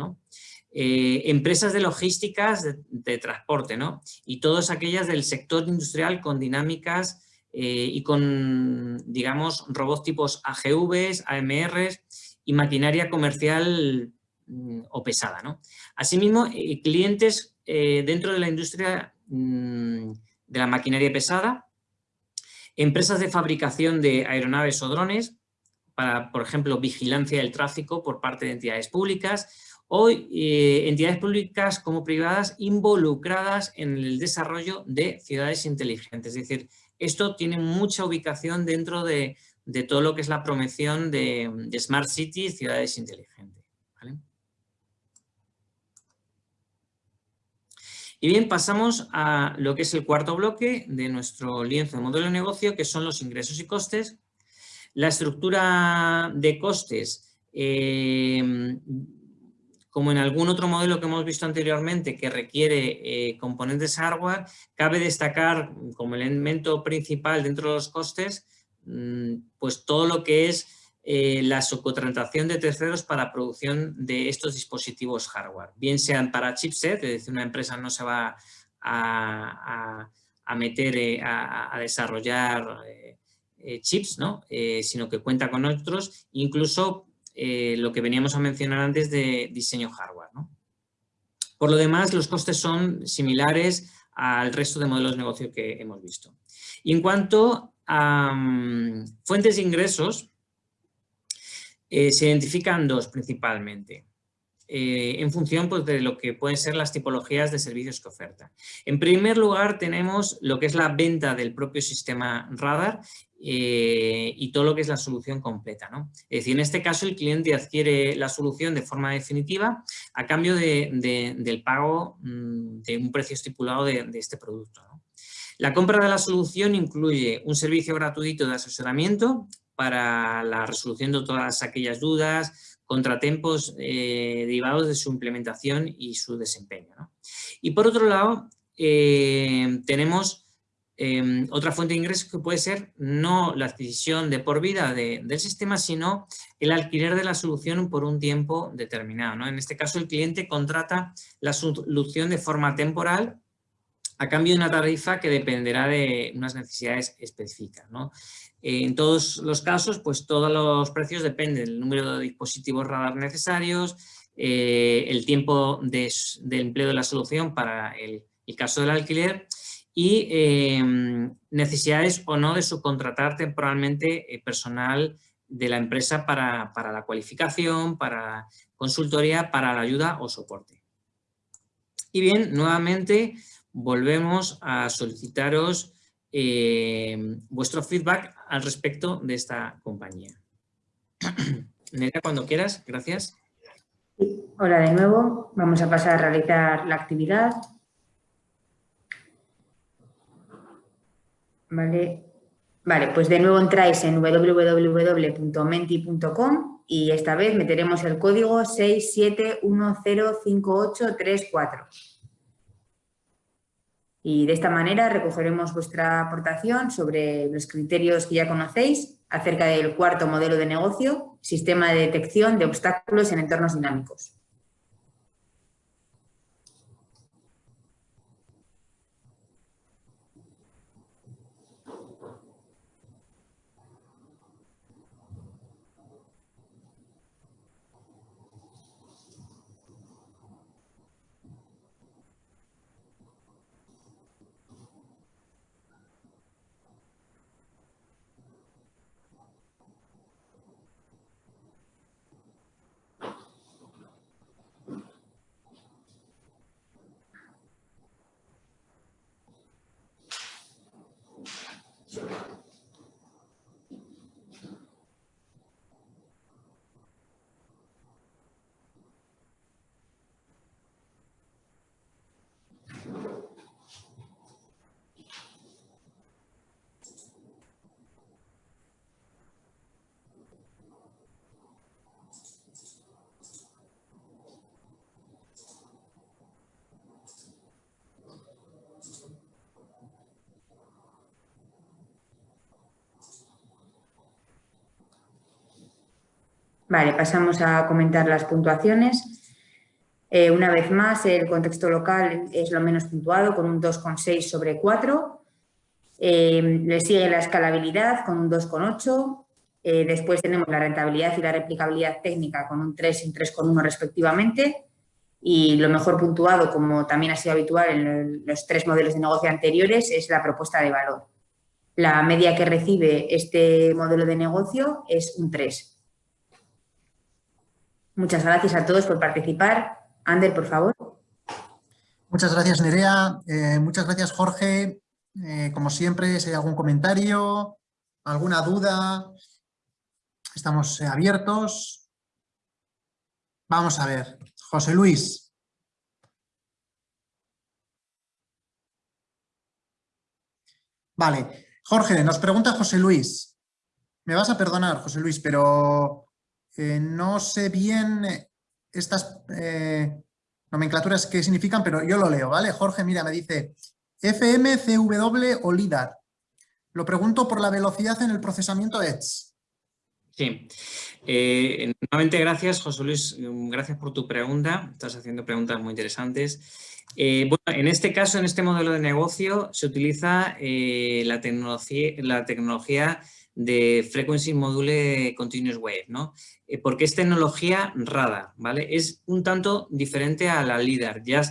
empresas de logísticas de, transporte ¿no? y todas aquellas del sector industrial con dinámicas y con, digamos, robots tipos AGVs, AMRs y maquinaria comercial Mm, o pesada. ¿no? Asimismo, eh, clientes eh, dentro de la industria mm, de la maquinaria pesada, empresas de fabricación de aeronaves o drones, para, por ejemplo, vigilancia del tráfico por parte de entidades públicas, o eh, entidades públicas como privadas involucradas en el desarrollo de ciudades inteligentes. Es decir, esto tiene mucha ubicación dentro de, todo lo que es la promoción de, Smart Cities, ciudades inteligentes. Y bien, pasamos a lo que es el cuarto bloque de nuestro lienzo de modelo de negocio, que son los ingresos y costes. La estructura de costes, eh, como en algún otro modelo que hemos visto anteriormente que requiere eh, componentes hardware, cabe destacar como elemento principal dentro de los costes, mm, pues todo lo que es eh, la subcontratación de terceros para producción de estos dispositivos hardware, bien sean para chipset, es decir, una empresa no se va a, meter eh, a, desarrollar eh, chips, ¿no? sino que cuenta con otros, incluso lo que veníamos a mencionar antes de diseño hardware. Por lo demás, los costes son similares al resto de modelos de negocio que hemos visto. Y en cuanto a mm, fuentes de ingresos, eh, se identifican dos principalmente, eh, en función pues, de lo que pueden ser las tipologías de servicios que oferta. En primer lugar tenemos lo que es la venta del propio sistema radar eh, y todo lo que es la solución completa. ¿no? Es decir, en este caso el cliente adquiere la solución de forma definitiva a cambio del pago mm, de un precio estipulado de, este producto. La compra de la solución incluye un servicio gratuito de asesoramiento para la resolución de todas aquellas dudas, contratiempos derivados de su implementación y su desempeño. Y por otro lado, tenemos Em, otra fuente de ingresos que puede ser no la adquisición de por vida del sistema, sino el alquiler de la solución por un tiempo determinado. En este caso, el cliente contrata la solución de forma temporal a cambio de una tarifa que dependerá de unas necesidades específicas. En todos los casos, pues todos los precios dependen del número de dispositivos radar necesarios, eh, el tiempo de, empleo de la solución para el caso del alquiler y em, necesidades o no de subcontratar temporalmente eh, personal de la empresa para, la cualificación, para consultoría, para la ayuda o soporte. Y bien, nuevamente volvemos a solicitaros em, vuestro feedback al respecto de esta compañía. Nerea, cuando quieras, gracias. Hola de nuevo, vamos a pasar a realizar la actividad. Vale. Vale, pues de nuevo entráis en www.menti.com y esta vez meteremos el código 67105834. Y de esta manera recogeremos vuestra aportación sobre los criterios que ya conocéis acerca del cuarto modelo de negocio, sistema de detección de obstáculos en entornos dinámicos. Vale, pasamos a comentar las puntuaciones. Eh, una vez más, el contexto local es lo menos puntuado, con un 2,6 sobre 4. Eh, le sigue la escalabilidad con un 2,8. Eh, después tenemos la rentabilidad y la replicabilidad técnica con un 3 y un 3,1 respectivamente. Y lo mejor puntuado, como también ha sido habitual en los tres modelos de negocio anteriores, es la propuesta de valor. La media que recibe este modelo de negocio es un 3. Muchas gracias a todos por participar. Ander, por favor. Muchas gracias, Nerea. Eh, muchas gracias, Jorge. Eh, como siempre, si hay algún comentario, alguna duda, estamos abiertos. Vamos a ver. José Luis. Vale. Jorge, nos pregunta José Luis. Me vas a perdonar, José Luis, pero eh, no sé bien eh, estas eh, nomenclaturas qué significan, pero yo lo leo, ¿vale? Jorge, mira, me dice FM, CW o LIDAR. Lo pregunto por la velocidad en el procesamiento Edge. Sí. nuevamente, gracias, José Luis. Gracias por tu pregunta. Estás haciendo preguntas muy interesantes. bueno, en este caso, en este modelo de negocio, se utiliza la, tecnología, la tecnología de Frequency Module Continuous Wave, ¿no? Eh, porque es tecnología rada, ¿vale? Es un tanto diferente a la LIDAR. Ya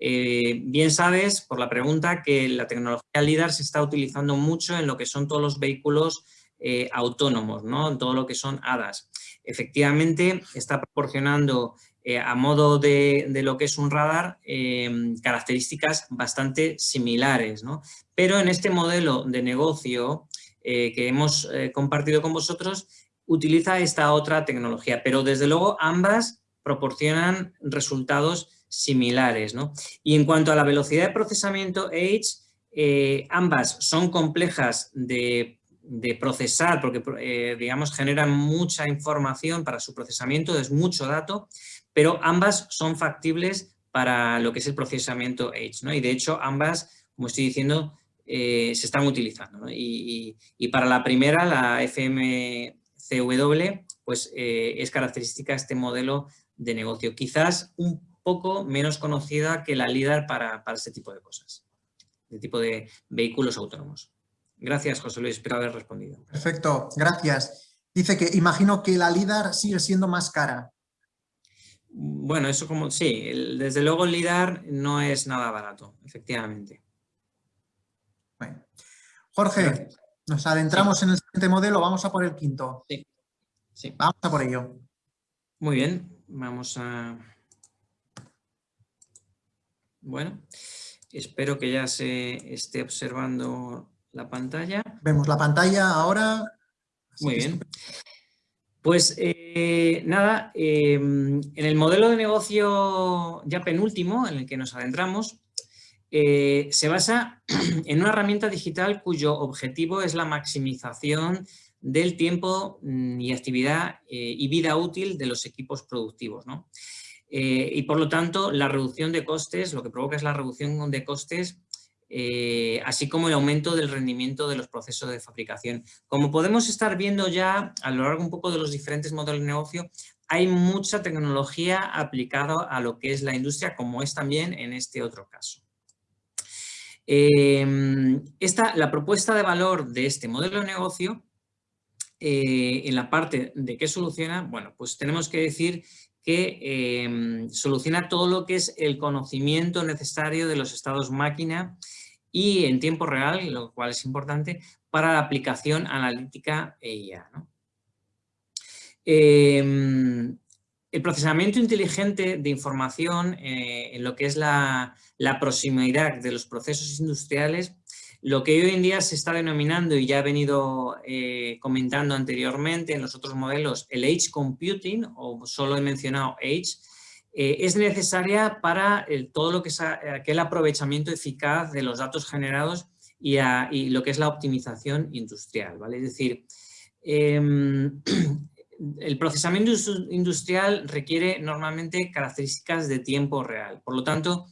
eh, bien sabes, por la pregunta, que la tecnología LIDAR se está utilizando mucho en lo que son todos los vehículos eh, autónomos, ¿no? En todo lo que son HADAS. Efectivamente, está proporcionando a modo de, de, lo que es un radar características bastante similares, ¿no? Pero en este modelo de negocio eh, que hemos eh, compartido con vosotros utiliza esta otra tecnología, pero desde luego ambas proporcionan resultados similares. Y en cuanto a la velocidad de procesamiento Edge, eh, ambas son complejas de procesar, porque digamos generan mucha información para su procesamiento, es mucho dato, pero ambas son factibles para lo que es el procesamiento Edge, ¿no? Y de hecho ambas, como estoy diciendo, eh, se están utilizando. Y, para la primera, la FMCW, pues eh, es característica este modelo de negocio. Quizás un poco menos conocida que la LIDAR para, para este tipo de cosas, de tipo de vehículos autónomos. Gracias, José Luis, espero haber respondido. Perfecto, gracias. Dice que imagino que la LIDAR sigue siendo más cara. Bueno, eso como, sí, desde luego el LIDAR no es nada barato, efectivamente. Jorge, nos adentramos en el siguiente modelo, vamos a por el quinto. Sí. sí. Vamos a por ello. Muy bien, vamos a... Bueno, espero que ya se esté observando la pantalla. Vemos la pantalla ahora. Muy bien. Pues eh, nada, em, en el modelo de negocio ya penúltimo en el que nos adentramos, eh, se basa en una herramienta digital cuyo objetivo es la maximización del tiempo mm, y actividad eh, y vida útil de los equipos productivos. y por lo tanto, la reducción de costes, lo que provoca es la reducción de costes eh, así como el aumento del rendimiento de los procesos de fabricación. Como podemos estar viendo ya a lo largo un poco de los diferentes modelos de negocio, hay mucha tecnología aplicada a lo que es la industria, como es también en este otro caso. Eh, esta, la propuesta de valor de este modelo de negocio, eh, en la parte de qué soluciona, bueno, pues tenemos que decir que soluciona todo lo que es el conocimiento necesario de los estados máquina y en tiempo real, lo cual es importante, para la aplicación analítica EIA. Em, el procesamiento inteligente de información eh, en lo que es la, proximidad de los procesos industriales, lo que hoy en día se está denominando y ya he venido eh, comentando anteriormente en los otros modelos, el Edge Computing, o solo he mencionado Edge, eh, es necesaria para todo lo que es aquel aprovechamiento eficaz de los datos generados y, lo que es la optimización industrial. ¿vale? Es decir, em, el procesamiento industrial requiere normalmente características de tiempo real. Por lo tanto,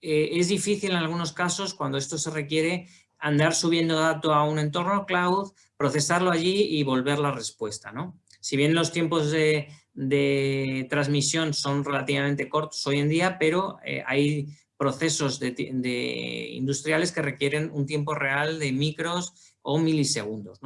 eh, es difícil en algunos casos, cuando esto se requiere, andar subiendo datos a un entorno cloud, procesarlo allí y volver la respuesta. ¿no? Si bien los tiempos de, transmisión son relativamente cortos hoy en día, pero eh, hay procesos de, industriales que requieren un tiempo real de micros o milisegundos.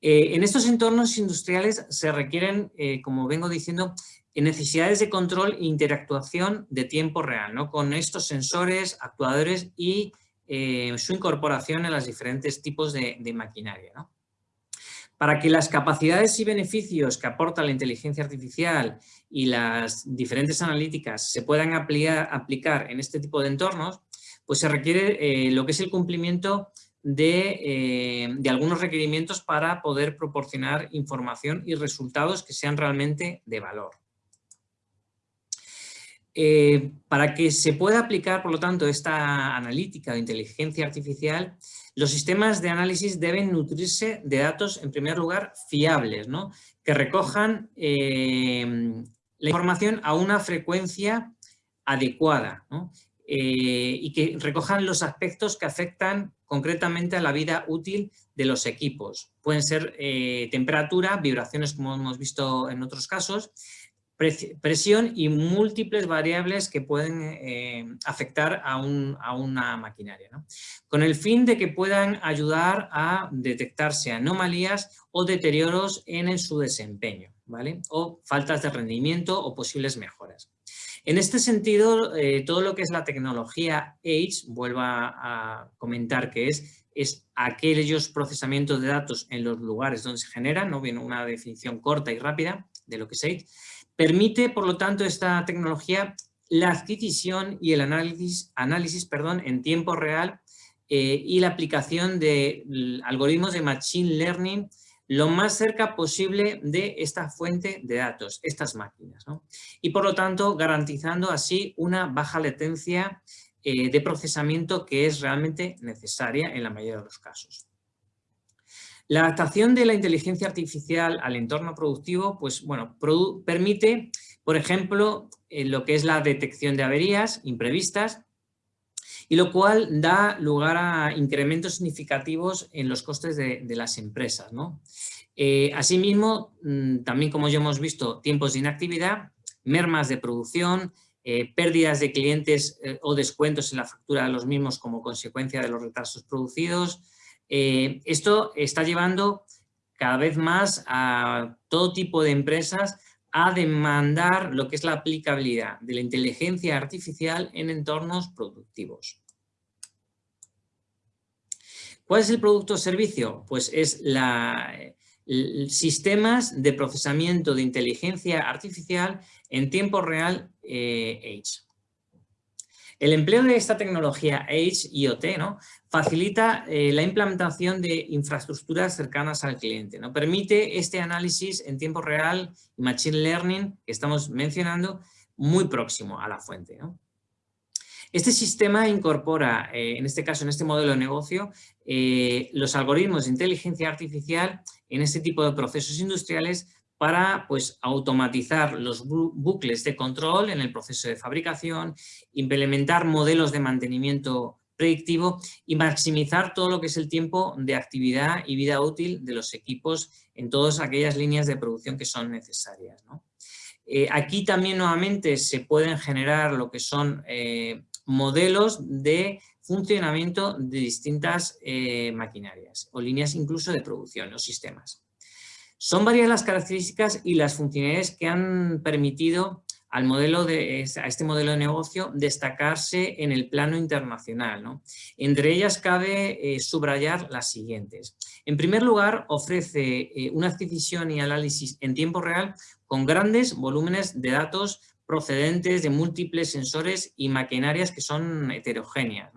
Eh, en estos entornos industriales se requieren, eh, como vengo diciendo, necesidades de control e interactuación de tiempo real, ¿no? con estos sensores, actuadores y su incorporación en los diferentes tipos de, maquinaria. ¿no? Para que las capacidades y beneficios que aporta la inteligencia artificial y las diferentes analíticas se puedan aplicar, en este tipo de entornos, pues se requiere eh, lo que es el cumplimiento eh, de, algunos requerimientos para poder proporcionar información y resultados que sean realmente de valor. Eh, para que se pueda aplicar, por lo tanto, esta analítica de inteligencia artificial, los sistemas de análisis deben nutrirse de datos, en primer lugar, fiables, ¿no? que recojan eh, la información a una frecuencia adecuada eh, y que recojan los aspectos que afectan concretamente a la vida útil de los equipos. Pueden ser temperatura, vibraciones como hemos visto en otros casos, presión y múltiples variables que pueden eh, afectar a, una maquinaria, con el fin de que puedan ayudar a detectarse anomalías o deterioros en su desempeño, ¿vale? o faltas de rendimiento o posibles mejoras. En este sentido, eh, todo lo que es la tecnología Edge, vuelvo a, comentar que es, es aquellos procesamientos de datos en los lugares donde se generan, ¿no? viene una definición corta y rápida de lo que es Edge, Permite, por lo tanto, esta tecnología la adquisición y el análisis, análisis perdón, en tiempo real eh, y la aplicación de algoritmos de Machine Learning lo más cerca posible de esta fuente de datos, estas máquinas. Y por lo tanto, garantizando así una baja latencia eh, de procesamiento que es realmente necesaria en la mayoría de los casos. La adaptación de la inteligencia artificial al entorno productivo, pues bueno, permite, por ejemplo, eh, lo que es la detección de averías imprevistas, y lo cual da lugar a incrementos significativos en los costes de, las empresas. ¿no? Eh, asimismo, mm, también como ya hemos visto, tiempos de inactividad, mermas de producción, eh, pérdidas de clientes eh, o descuentos en la factura de los mismos como consecuencia de los retrasos producidos. esto está llevando cada vez más a todo tipo de empresas a demandar lo que es la aplicabilidad de la inteligencia artificial en entornos productivos. ¿Cuál es el producto o servicio? Pues es la, sistemas de procesamiento de inteligencia artificial en tiempo real eh. El empleo de esta tecnología Edge IoT ¿no? facilita eh, la implementación de infraestructuras cercanas al cliente. ¿no? Permite este análisis en tiempo real y Machine Learning que estamos mencionando muy próximo a la fuente. Este sistema incorpora, eh, en este caso, en este modelo de negocio, eh, los algoritmos de inteligencia artificial en este tipo de procesos industriales para pues, automatizar los bucles de control en el proceso de fabricación, implementar modelos de mantenimiento predictivo y maximizar todo lo que es el tiempo de actividad y vida útil de los equipos en todas aquellas líneas de producción que son necesarias. Eh, aquí también nuevamente se pueden generar lo que son eh, modelos de funcionamiento de distintas eh, maquinarias o líneas incluso de producción o sistemas. Son varias las características y las funcionalidades que han permitido al modelo de, a este modelo de negocio destacarse en el plano internacional. Entre ellas cabe eh, subrayar las siguientes. En primer lugar, ofrece eh, una adquisición y análisis en tiempo real con grandes volúmenes de datos procedentes de múltiples sensores y maquinarias que son heterogéneas,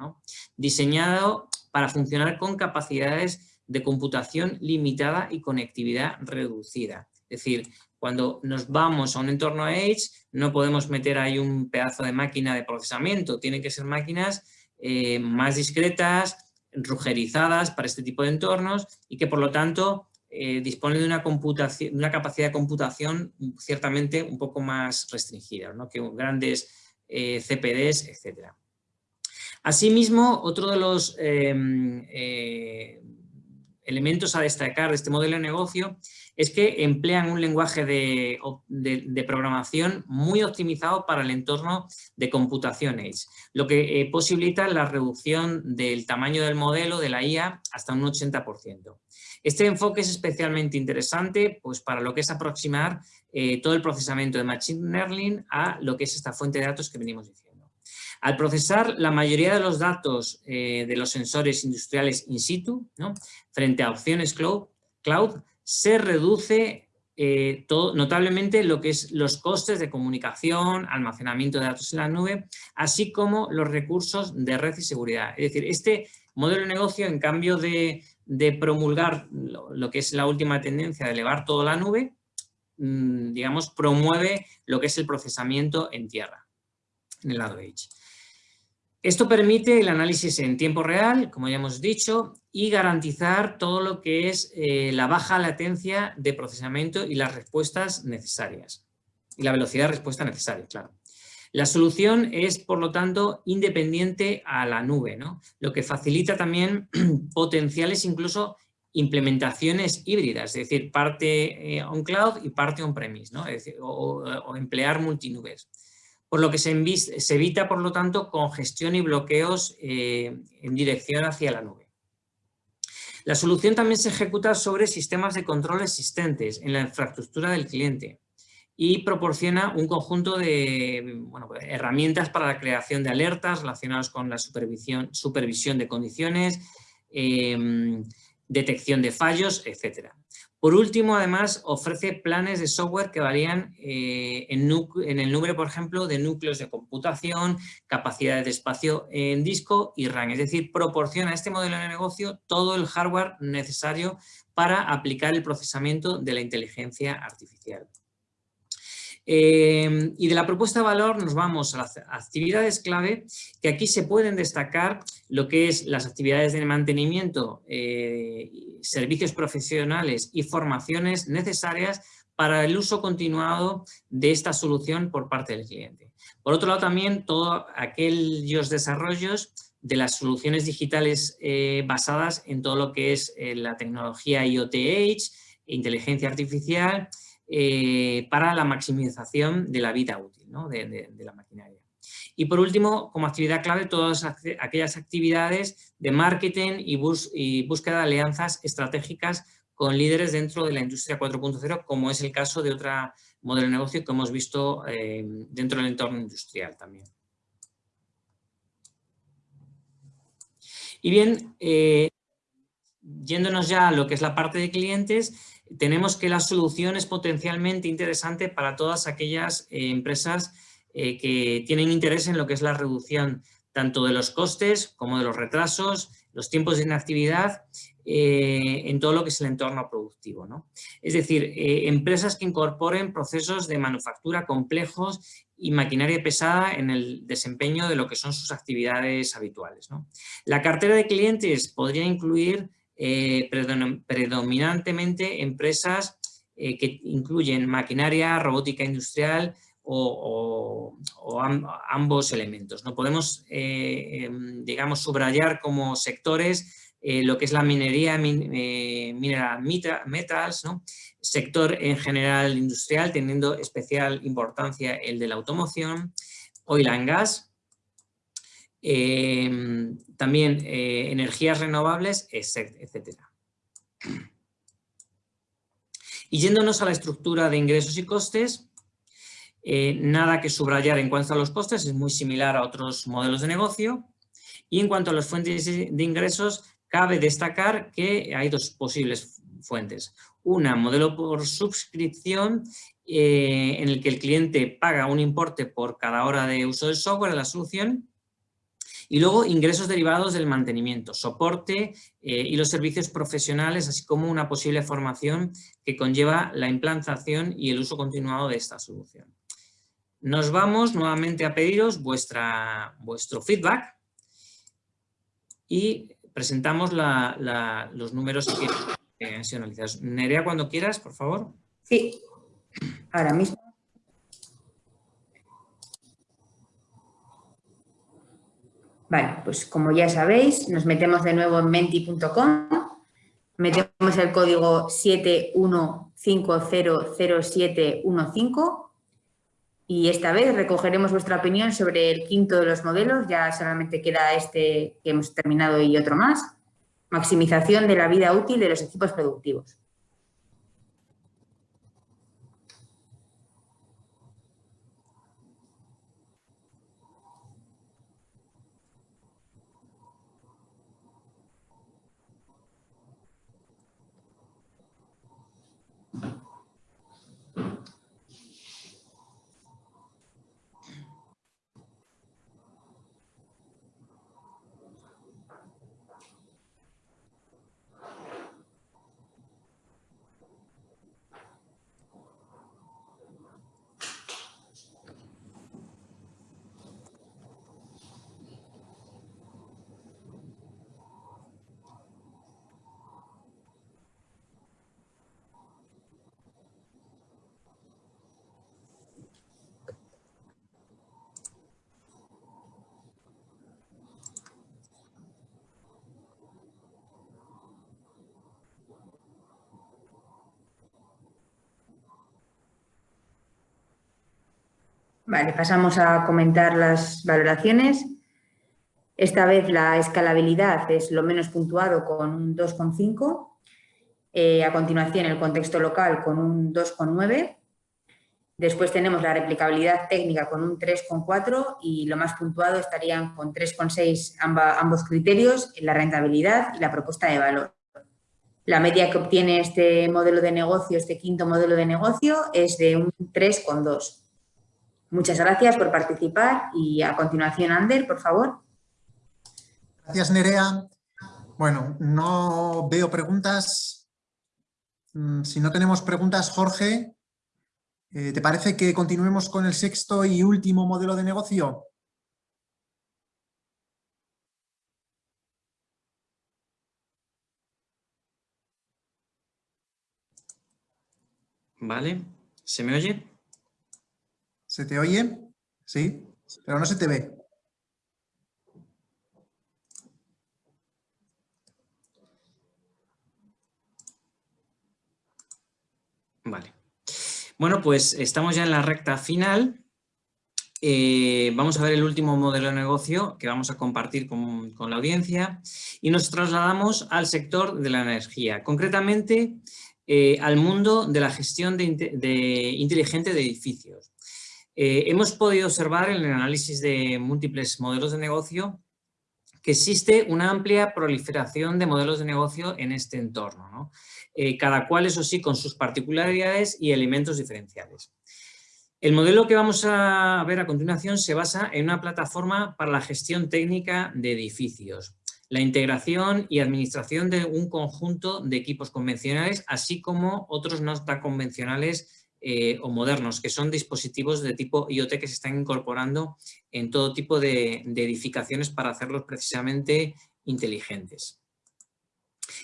diseñado para funcionar con capacidades de computación limitada y conectividad reducida. Es decir, cuando nos vamos a un entorno Edge, no podemos meter ahí un pedazo de máquina de procesamiento, tienen que ser máquinas eh, más discretas, rugerizadas para este tipo de entornos y que por lo tanto eh, disponen de una, computación, una capacidad de computación ciertamente un poco más restringida, ¿no? que grandes eh, CPDs, etc. Asimismo, otro de los em, elementos a destacar de este modelo de negocio es que emplean un lenguaje de, programación muy optimizado para el entorno de computación Edge, lo que eh, posibilita la reducción del tamaño del modelo de la IA hasta un 80%. Este enfoque es especialmente interesante pues, para lo que es aproximar eh, todo el procesamiento de Machine Learning a lo que es esta fuente de datos que venimos diciendo. Al procesar la mayoría de los datos eh, de los sensores industriales in situ, frente a opciones cloud, se reduce eh, notablemente lo que es los costes de comunicación, almacenamiento de datos en la nube, así como los recursos de red y seguridad. Es decir, este modelo de negocio, en cambio de, promulgar lo, que es la última tendencia de elevar todo a la nube, mm, digamos, promueve lo que es el procesamiento en tierra, en el lado Edge. Esto permite el análisis en tiempo real, como ya hemos dicho, y garantizar todo lo que es eh, la baja latencia de procesamiento y las respuestas necesarias. Y la velocidad de respuesta necesaria, claro. La solución es, por lo tanto, independiente a la nube, ¿no? lo que facilita también potenciales incluso implementaciones híbridas, es decir, parte eh, on-cloud y parte on-premise, ¿no? o, o emplear multinubes por lo que se, evita, por lo tanto, congestión y bloqueos eh, en dirección hacia la nube. La solución también se ejecuta sobre sistemas de control existentes en la infraestructura del cliente y proporciona un conjunto de herramientas para la creación de alertas relacionadas con la supervisión, supervisión de condiciones, em, detección de fallos, etc. Por último, además, ofrece planes de software que varían eh, en, el número, por ejemplo, de núcleos de computación, capacidades de espacio en disco y RAM. Es decir, proporciona a este modelo de negocio todo el hardware necesario para aplicar el procesamiento de la inteligencia artificial. Eh, y de la propuesta de valor nos vamos a las actividades clave, que aquí se pueden destacar lo que es las actividades de mantenimiento, eh, servicios profesionales y formaciones necesarias para el uso continuado de esta solución por parte del cliente. Por otro lado también todos aquellos desarrollos de las soluciones digitales eh, basadas en todo lo que es la tecnología IoT Edge, inteligencia artificial eh, para la maximización de la vida útil de, la maquinaria. Y por último, como actividad clave, todas aquellas actividades de marketing y, búsqueda de alianzas estratégicas con líderes dentro de la industria 4.0, como es el caso de otro modelo de negocio que hemos visto eh, dentro del entorno industrial también. Y bien, eh, yéndonos ya a lo que es la parte de clientes, tenemos que la solución es potencialmente interesante para todas aquellas eh, empresas eh, que tienen interés en lo que es la reducción tanto de los costes como de los retrasos, los tiempos de inactividad, eh, en todo lo que es el entorno productivo. Es decir, empresas que incorporen procesos de manufactura complejos y maquinaria pesada en el desempeño de lo que son sus actividades habituales. La cartera de clientes podría incluir eh, predominantemente empresas eh, que incluyen maquinaria, robótica industrial o, ambos elementos. ¿no? Podemos, eh, em, digamos, subrayar como sectores lo que es la minería, mineral metals, sector en general industrial, teniendo especial importancia el de la automoción, oil and gas, Em, también eh, energías renovables, etc. Y yéndonos a la estructura de ingresos y costes, eh, nada que subrayar en cuanto a los costes, es muy similar a otros modelos de negocio. Y en cuanto a las fuentes de ingresos, cabe destacar que hay dos posibles fuentes. Una, modelo por suscripción, eh, en el que el cliente paga un importe por cada hora de uso del software de la solución y luego ingresos derivados del mantenimiento, soporte eh, y los servicios profesionales, así como una posible formación que conlleva la implantación y el uso continuado de esta solución. Nos vamos nuevamente a pediros vuestra, vuestro feedback y presentamos los números que han sido analizados. Nerea, cuando quieras, por favor. Sí, ahora mismo. Vale, pues como ya sabéis, nos metemos de nuevo en menti.com, metemos el código 71500715 y esta vez recogeremos vuestra opinión sobre el quinto de los modelos, ya solamente queda este que hemos terminado y otro más, maximización de la vida útil de los equipos productivos. Vale, pasamos a comentar las valoraciones. Esta vez la escalabilidad es lo menos puntuado con un 2,5. Eh, a continuación el contexto local con un 2,9. Después tenemos la replicabilidad técnica con un 3,4 y lo más puntuado estarían con 3,6 ambos criterios, la rentabilidad y la propuesta de valor. La media que obtiene este modelo de negocio, este quinto modelo de negocio, es de un 3,2. Muchas gracias por participar y a continuación, Ander, por favor. Gracias, Nerea. Bueno, no veo preguntas. Mm, si no tenemos preguntas, Jorge, Eh, ¿Te parece que continuemos con el sexto y último modelo de negocio? Vale, ¿se me oye? ¿Se te oye? Sí, pero no se te ve. Vale. Bueno, pues estamos ya en la recta final. Eh, vamos a ver el último modelo de negocio que vamos a compartir con, la audiencia y nos trasladamos al sector de la energía, concretamente eh, al mundo de la gestión de, inteligente de edificios. Eh, hemos podido observar en el análisis de múltiples modelos de negocio que existe una amplia proliferación de modelos de negocio en este entorno. ¿no? Eh, cada cual, eso sí, con sus particularidades y elementos diferenciales. El modelo que vamos a ver a continuación se basa en una plataforma para la gestión técnica de edificios, la integración y administración de un conjunto de equipos convencionales, así como otros no tan convencionales eh, o modernos, que son dispositivos de tipo IoT que se están incorporando en todo tipo de edificaciones para hacerlos precisamente inteligentes.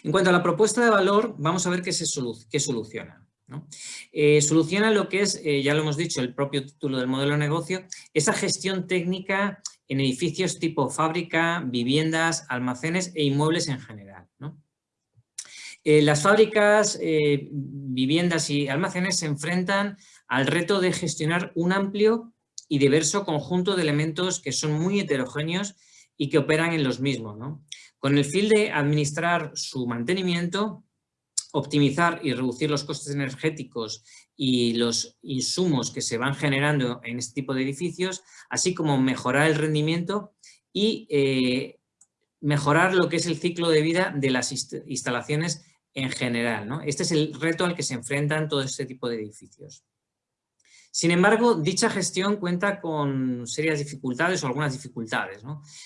En cuanto a la propuesta de valor, vamos a ver qué, se soluciona. Eh, soluciona lo que es, eh, ya lo hemos dicho, el propio título del modelo de negocio, esa gestión técnica en edificios tipo fábrica, viviendas, almacenes e inmuebles en general. Eh, las fábricas, viviendas y almacenes se enfrentan al reto de gestionar un amplio y diverso conjunto de elementos que son muy heterogéneos y que operan en los mismos con el fin de administrar su mantenimiento, optimizar y reducir los costes energéticos y los insumos que se van generando en este tipo de edificios, así como mejorar el rendimiento y eh, mejorar lo que es el ciclo de vida de las instalaciones en general. Este es el reto al que se enfrentan todo este tipo de edificios. Sin embargo, dicha gestión cuenta con serias dificultades o algunas dificultades.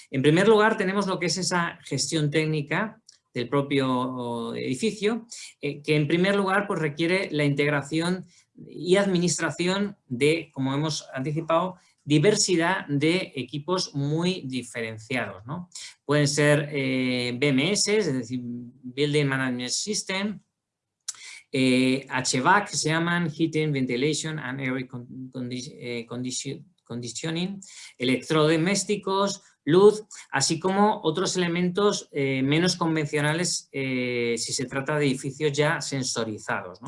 En primer lugar, tenemos lo que es esa gestión técnica del propio edificio, eh, que en primer lugar pues, requiere la integración y administración de, como hemos anticipado, diversidad de equipos muy diferenciados. Pueden ser eh, BMS, es decir, Building Management System, eh, HVAC se llaman Heating, Ventilation and Air eh, Conditioning, electrodomésticos, luz, así como otros elementos eh, menos convencionales si se trata de edificios ya sensorizados.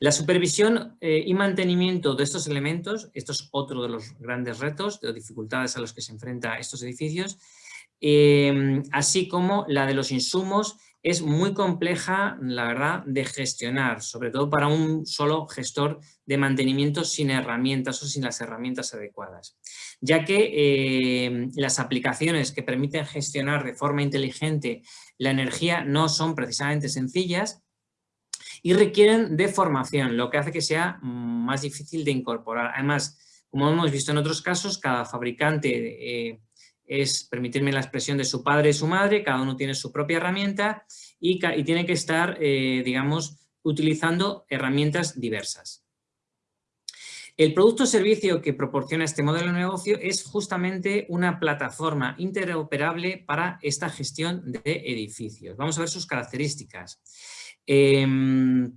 La supervisión y mantenimiento de estos elementos, esto es otro de los grandes retos, de dificultades a los que se enfrentan estos edificios, así como la de los insumos es muy compleja, la verdad, de gestionar, sobre todo para un solo gestor de mantenimiento sin herramientas o sin las herramientas adecuadas, ya que eh, las aplicaciones que permiten gestionar de forma inteligente la energía no son precisamente sencillas y requieren de formación, lo que hace que sea más difícil de incorporar. Además, como hemos visto en otros casos, cada fabricante eh, es, permitirme la expresión, de su padre y su madre, cada uno tiene su propia herramienta y, tiene que estar, eh, digamos, utilizando herramientas diversas. El producto o servicio que proporciona este modelo de negocio es justamente una plataforma interoperable para esta gestión de edificios. Vamos a ver sus características. Em,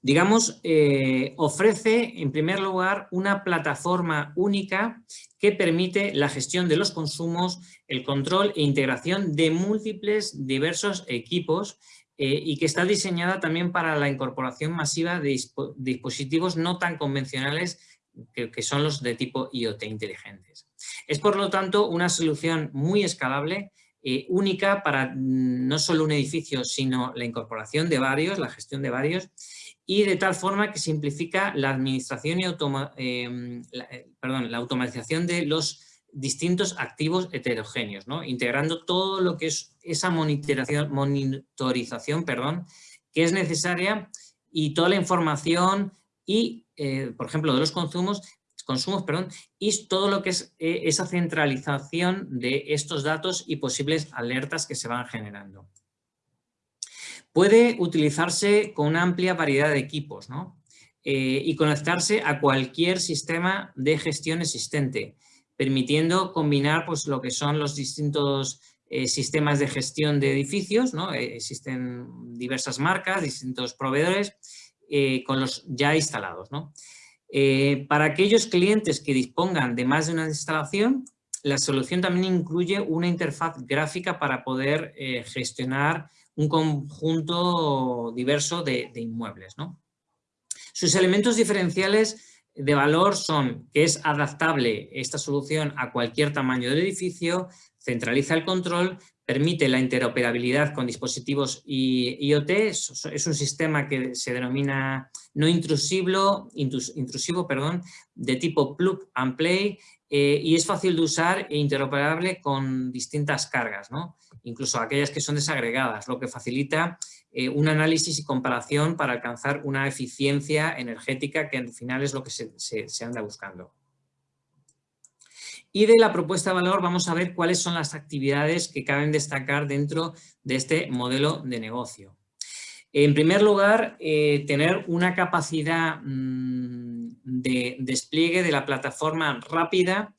digamos, eh, ofrece en primer lugar una plataforma única que permite la gestión de los consumos, el control e integración de múltiples diversos equipos eh, y que está diseñada también para la incorporación masiva de dispositivos no tan convencionales que, son los de tipo IoT inteligentes. Es por lo tanto una solución muy escalable eh, única para mm, no solo un edificio, sino la incorporación de varios, la gestión de varios, y de tal forma que simplifica la administración y em, eh, perdón, la automatización de los distintos activos heterogéneos, integrando todo lo que es esa monitorización perdón, que es necesaria y toda la información y, eh, por ejemplo, de los consumos, consumos perdón, y todo lo que es eh, esa centralización de estos datos y posibles alertas que se van generando. Puede utilizarse con una amplia variedad de equipos, ¿no? y conectarse a cualquier sistema de gestión existente, permitiendo combinar pues, lo que son los distintos sistemas de gestión de edificios, ¿no? existen diversas marcas, distintos proveedores, con los ya instalados. ¿no? Eh, para aquellos clientes que dispongan de más de una instalación, la solución también incluye una interfaz gráfica para poder eh, gestionar un conjunto diverso de, inmuebles. Sus elementos diferenciales de valor son que es adaptable esta solución a cualquier tamaño del edificio, centraliza el control, permite la interoperabilidad con dispositivos IoT, es un sistema que se denomina no intrusivo, intrusivo perdón, de tipo plug and play eh, y es fácil de usar e interoperable con distintas cargas, ¿no? incluso aquellas que son desagregadas, lo que facilita eh, un análisis y comparación para alcanzar una eficiencia energética que al final es lo que se anda buscando. Y de la propuesta de valor vamos a ver cuáles son las actividades que caben destacar dentro de este modelo de negocio. En primer lugar, eh, tener una capacidad mm, de despliegue de la plataforma rápida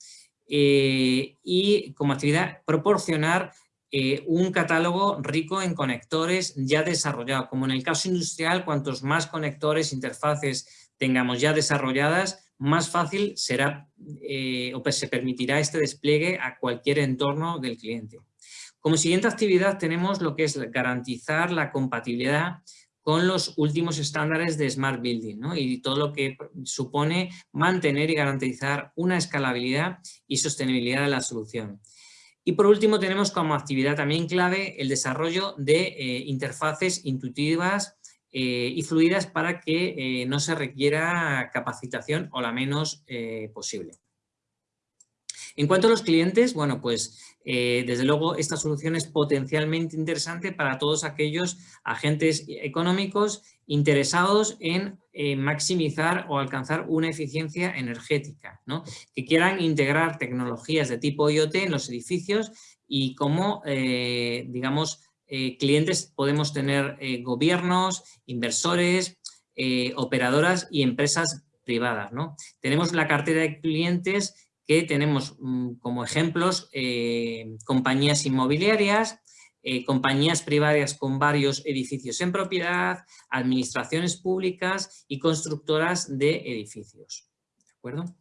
eh, y como actividad proporcionar eh, un catálogo rico en conectores ya desarrollados. Como en el caso industrial, cuantos más conectores, interfaces tengamos ya desarrolladas, más fácil será eh, o se permitirá este despliegue a cualquier entorno del cliente. Como siguiente actividad tenemos lo que es garantizar la compatibilidad con los últimos estándares de Smart Building y todo lo que supone mantener y garantizar una escalabilidad y sostenibilidad de la solución. Y por último tenemos como actividad también clave el desarrollo de eh, interfaces intuitivas eh, y fluidas para que eh, no se requiera capacitación o la menos eh, posible. En cuanto a los clientes, bueno, pues desde luego esta solución es potencialmente interesante para todos aquellos agentes económicos interesados en maximizar o alcanzar una eficiencia energética, ¿no? que quieran integrar tecnologías de tipo IoT en los edificios y como, digamos, eh, clientes podemos tener eh, gobiernos, inversores, eh, operadoras y empresas privadas. ¿no? Tenemos la cartera de clientes que tenemos mm, como ejemplos compañías inmobiliarias, compañías privadas con varios edificios en propiedad, administraciones públicas y constructoras de edificios. ¿De acuerdo?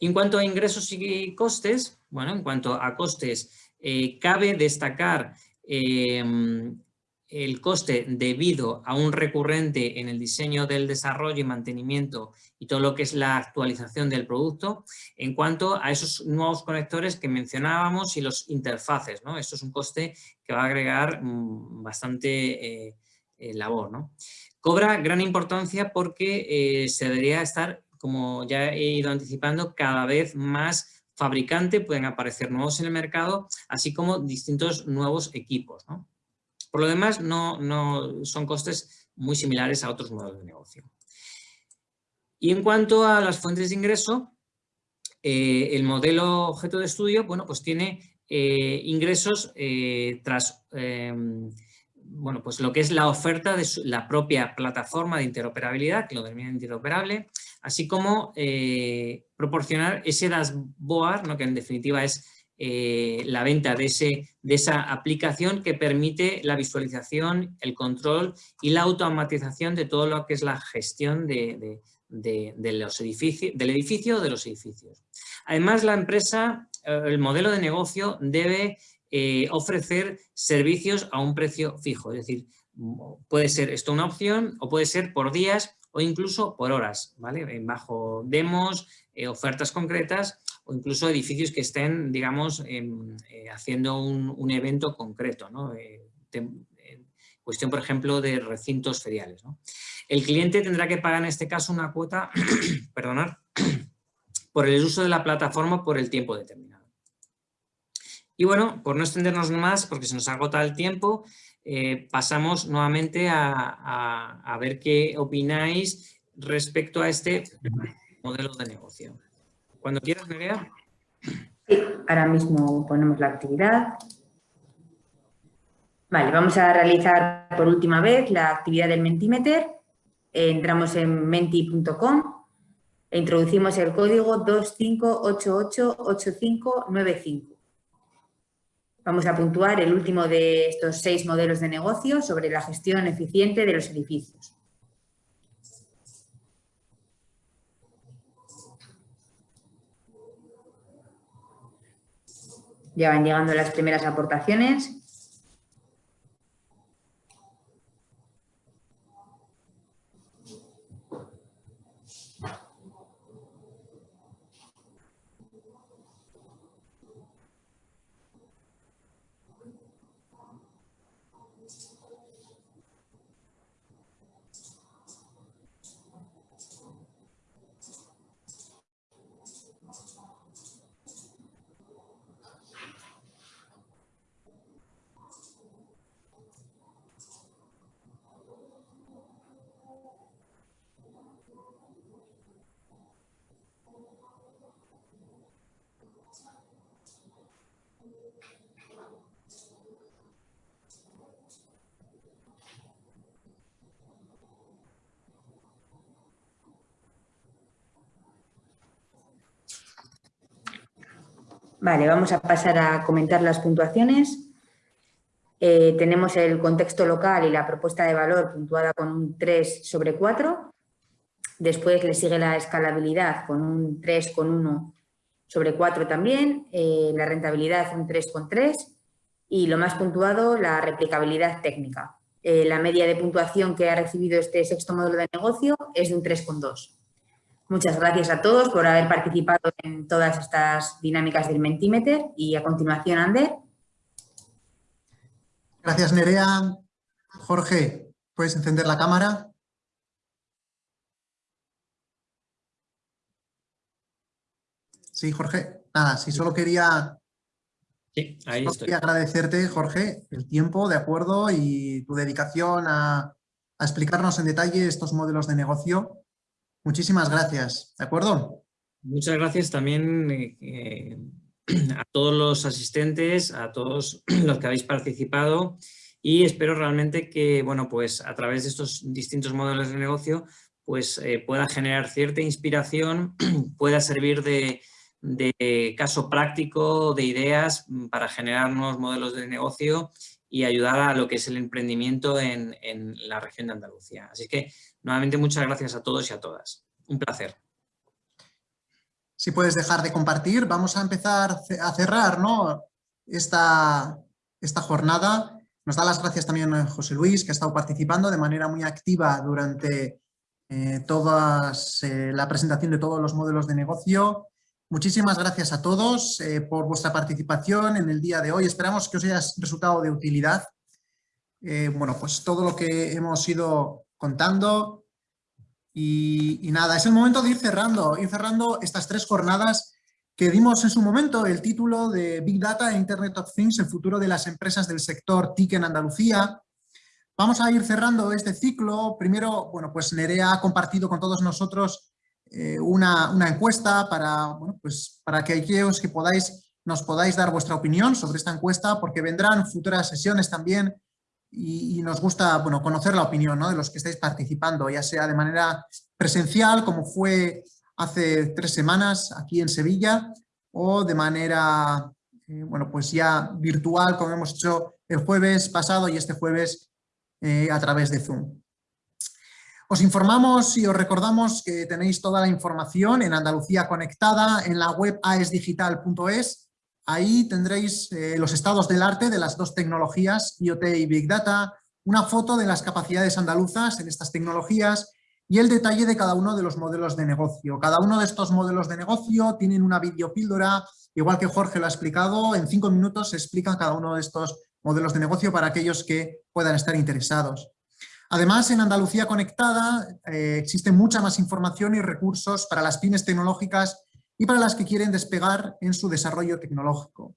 En cuanto a ingresos y costes, bueno, en cuanto a costes, eh, cabe destacar em, el coste debido a un recurrente en el diseño del desarrollo y mantenimiento y todo lo que es la actualización del producto en cuanto a esos nuevos conectores que mencionábamos y los interfaces. ¿no? Esto es un coste que va a agregar mm, bastante eh, eh, labor. ¿no? Cobra gran importancia porque se debería estar, como ya he ido anticipando, cada vez más fabricante, pueden aparecer nuevos en el mercado, así como distintos nuevos equipos. Por lo demás, no, no, son costes muy similares a otros modelos de negocio. Y en cuanto a las fuentes de ingreso, eh, el modelo objeto de estudio bueno, pues tiene eh, ingresos eh, tras bueno, pues lo que es la oferta de la propia plataforma de interoperabilidad, que lo denomina interoperable, así como eh, proporcionar ese dashboard, ¿no? que en definitiva es eh, la venta de, ese, de esa aplicación que permite la visualización, el control y la automatización de todo lo que es la gestión de, los edificios, del edificio o de los edificios. Además, la empresa, eh, el modelo de negocio debe ofrecer servicios a un precio fijo, es decir, puede ser esto una opción o puede ser por días o incluso por horas, ¿vale? Bajo demos, eh, ofertas concretas o incluso edificios que estén, digamos, eh, haciendo un, evento concreto, ¿no? Eh, cuestión, por ejemplo, de recintos feriales. El cliente tendrá que pagar en este caso una cuota, perdonar, por el uso de la plataforma por el tiempo determinado. Y bueno, por no extendernos más, porque se nos agota el tiempo, eh, pasamos nuevamente a, ver qué opináis respecto a este modelo de negocio. Cuando quieras, Nerea. Sí, ahora mismo ponemos la actividad. Vale, vamos a realizar por última vez la actividad del Mentimeter. entramos en menti.com e introducimos el código 25888595. Vamos a puntuar el último de estos seis modelos de negocio sobre la gestión eficiente de los edificios. Ya van llegando las primeras aportaciones. Vale, vamos a pasar a comentar las puntuaciones. Eh, tenemos el contexto local y la propuesta de valor puntuada con un 3 sobre 4. Después le sigue la escalabilidad con un 3,1 sobre 4 también. Eh, la rentabilidad un 3,3 y lo más puntuado, la replicabilidad técnica. Eh, la media de puntuación que ha recibido este sexto módulo de negocio es de un 3,2. Muchas gracias a todos por haber participado en todas estas dinámicas del Mentimeter y a continuación, Ander. Gracias, Nerea. Jorge, ¿puedes encender la cámara? Sí, Jorge. Nada, si solo quería, sí, ahí estoy. quería agradecerte, Jorge, el tiempo, de acuerdo, y tu dedicación a, a explicarnos en detalle estos modelos de negocio Muchísimas gracias, ¿de acuerdo? Muchas gracias también eh, eh, a todos los asistentes, a todos los que habéis participado y espero realmente que, bueno, pues a través de estos distintos modelos de negocio, pues eh, pueda generar cierta inspiración, pueda servir de, caso práctico, de ideas para generar nuevos modelos de negocio y ayudar a lo que es el emprendimiento en, en la región de Andalucía. Así que Nuevamente muchas gracias a todos y a todas. Un placer. Si puedes dejar de compartir, vamos a empezar a cerrar ¿no? esta, esta jornada. Nos da las gracias también a José Luis, que ha estado participando de manera muy activa durante eh, todas, eh, la presentación de todos los modelos de negocio. Muchísimas gracias a todos eh, por vuestra participación en el día de hoy. Esperamos que os haya resultado de utilidad. bueno, pues todo lo que hemos ido contando. Y, nada, es el momento de ir cerrando, ir cerrando estas tres jornadas que dimos en su momento el título de Big Data e Internet of Things, el futuro de las empresas del sector TIC en Andalucía. Vamos a ir cerrando este ciclo. Primero, bueno, pues Nerea ha compartido con todos nosotros eh, una, una, encuesta para, pues para que aquellos que podáis, nos podáis dar vuestra opinión sobre esta encuesta, porque vendrán futuras sesiones también y, nos gusta bueno, conocer la opinión de los que estáis participando, ya sea de manera presencial, como fue hace tres semanas aquí en Sevilla, o de manera eh, bueno, pues ya virtual, como hemos hecho el jueves pasado y este jueves eh, a través de Zoom. Os informamos y os recordamos que tenéis toda la información en Andalucía Conectada en la web aesdigital.es Ahí tendréis eh, los estados del arte de las dos tecnologías, IoT y Big Data, una foto de las capacidades andaluzas en estas tecnologías y el detalle de cada uno de los modelos de negocio. Cada uno de estos modelos de negocio tienen una videopíldora, igual que Jorge lo ha explicado, en cinco minutos se explican cada uno de estos modelos de negocio para aquellos que puedan estar interesados. Además, en Andalucía Conectada eh, existe mucha más información y recursos para las pymes tecnológicas y para las que quieren despegar en su desarrollo tecnológico.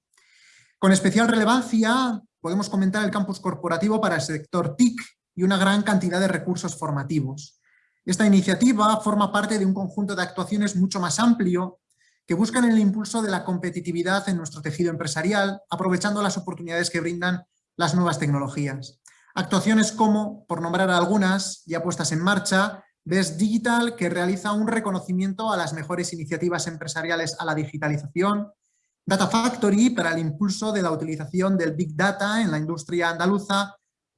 Con especial relevancia podemos comentar el campus corporativo para el sector TIC y una gran cantidad de recursos formativos. Esta iniciativa forma parte de un conjunto de actuaciones mucho más amplio que buscan el impulso de la competitividad en nuestro tejido empresarial, aprovechando las oportunidades que brindan las nuevas tecnologías. Actuaciones como, por nombrar algunas ya puestas en marcha, Best Digital, que realiza un reconocimiento a las mejores iniciativas empresariales a la digitalización, Data Factory para el impulso de la utilización del Big Data en la industria andaluza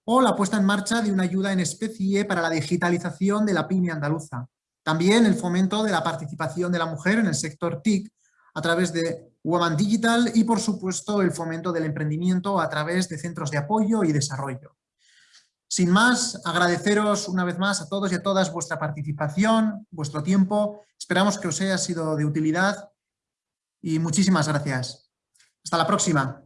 o la puesta en marcha de una ayuda en especie para la digitalización de la pyme andaluza. También el fomento de la participación de la mujer en el sector TIC a través de Woman Digital y, por supuesto, el fomento del emprendimiento a través de centros de apoyo y desarrollo. Sin más, agradeceros una vez más a todos y a todas vuestra participación, vuestro tiempo. Esperamos que os haya sido de utilidad y muchísimas gracias. Hasta la próxima.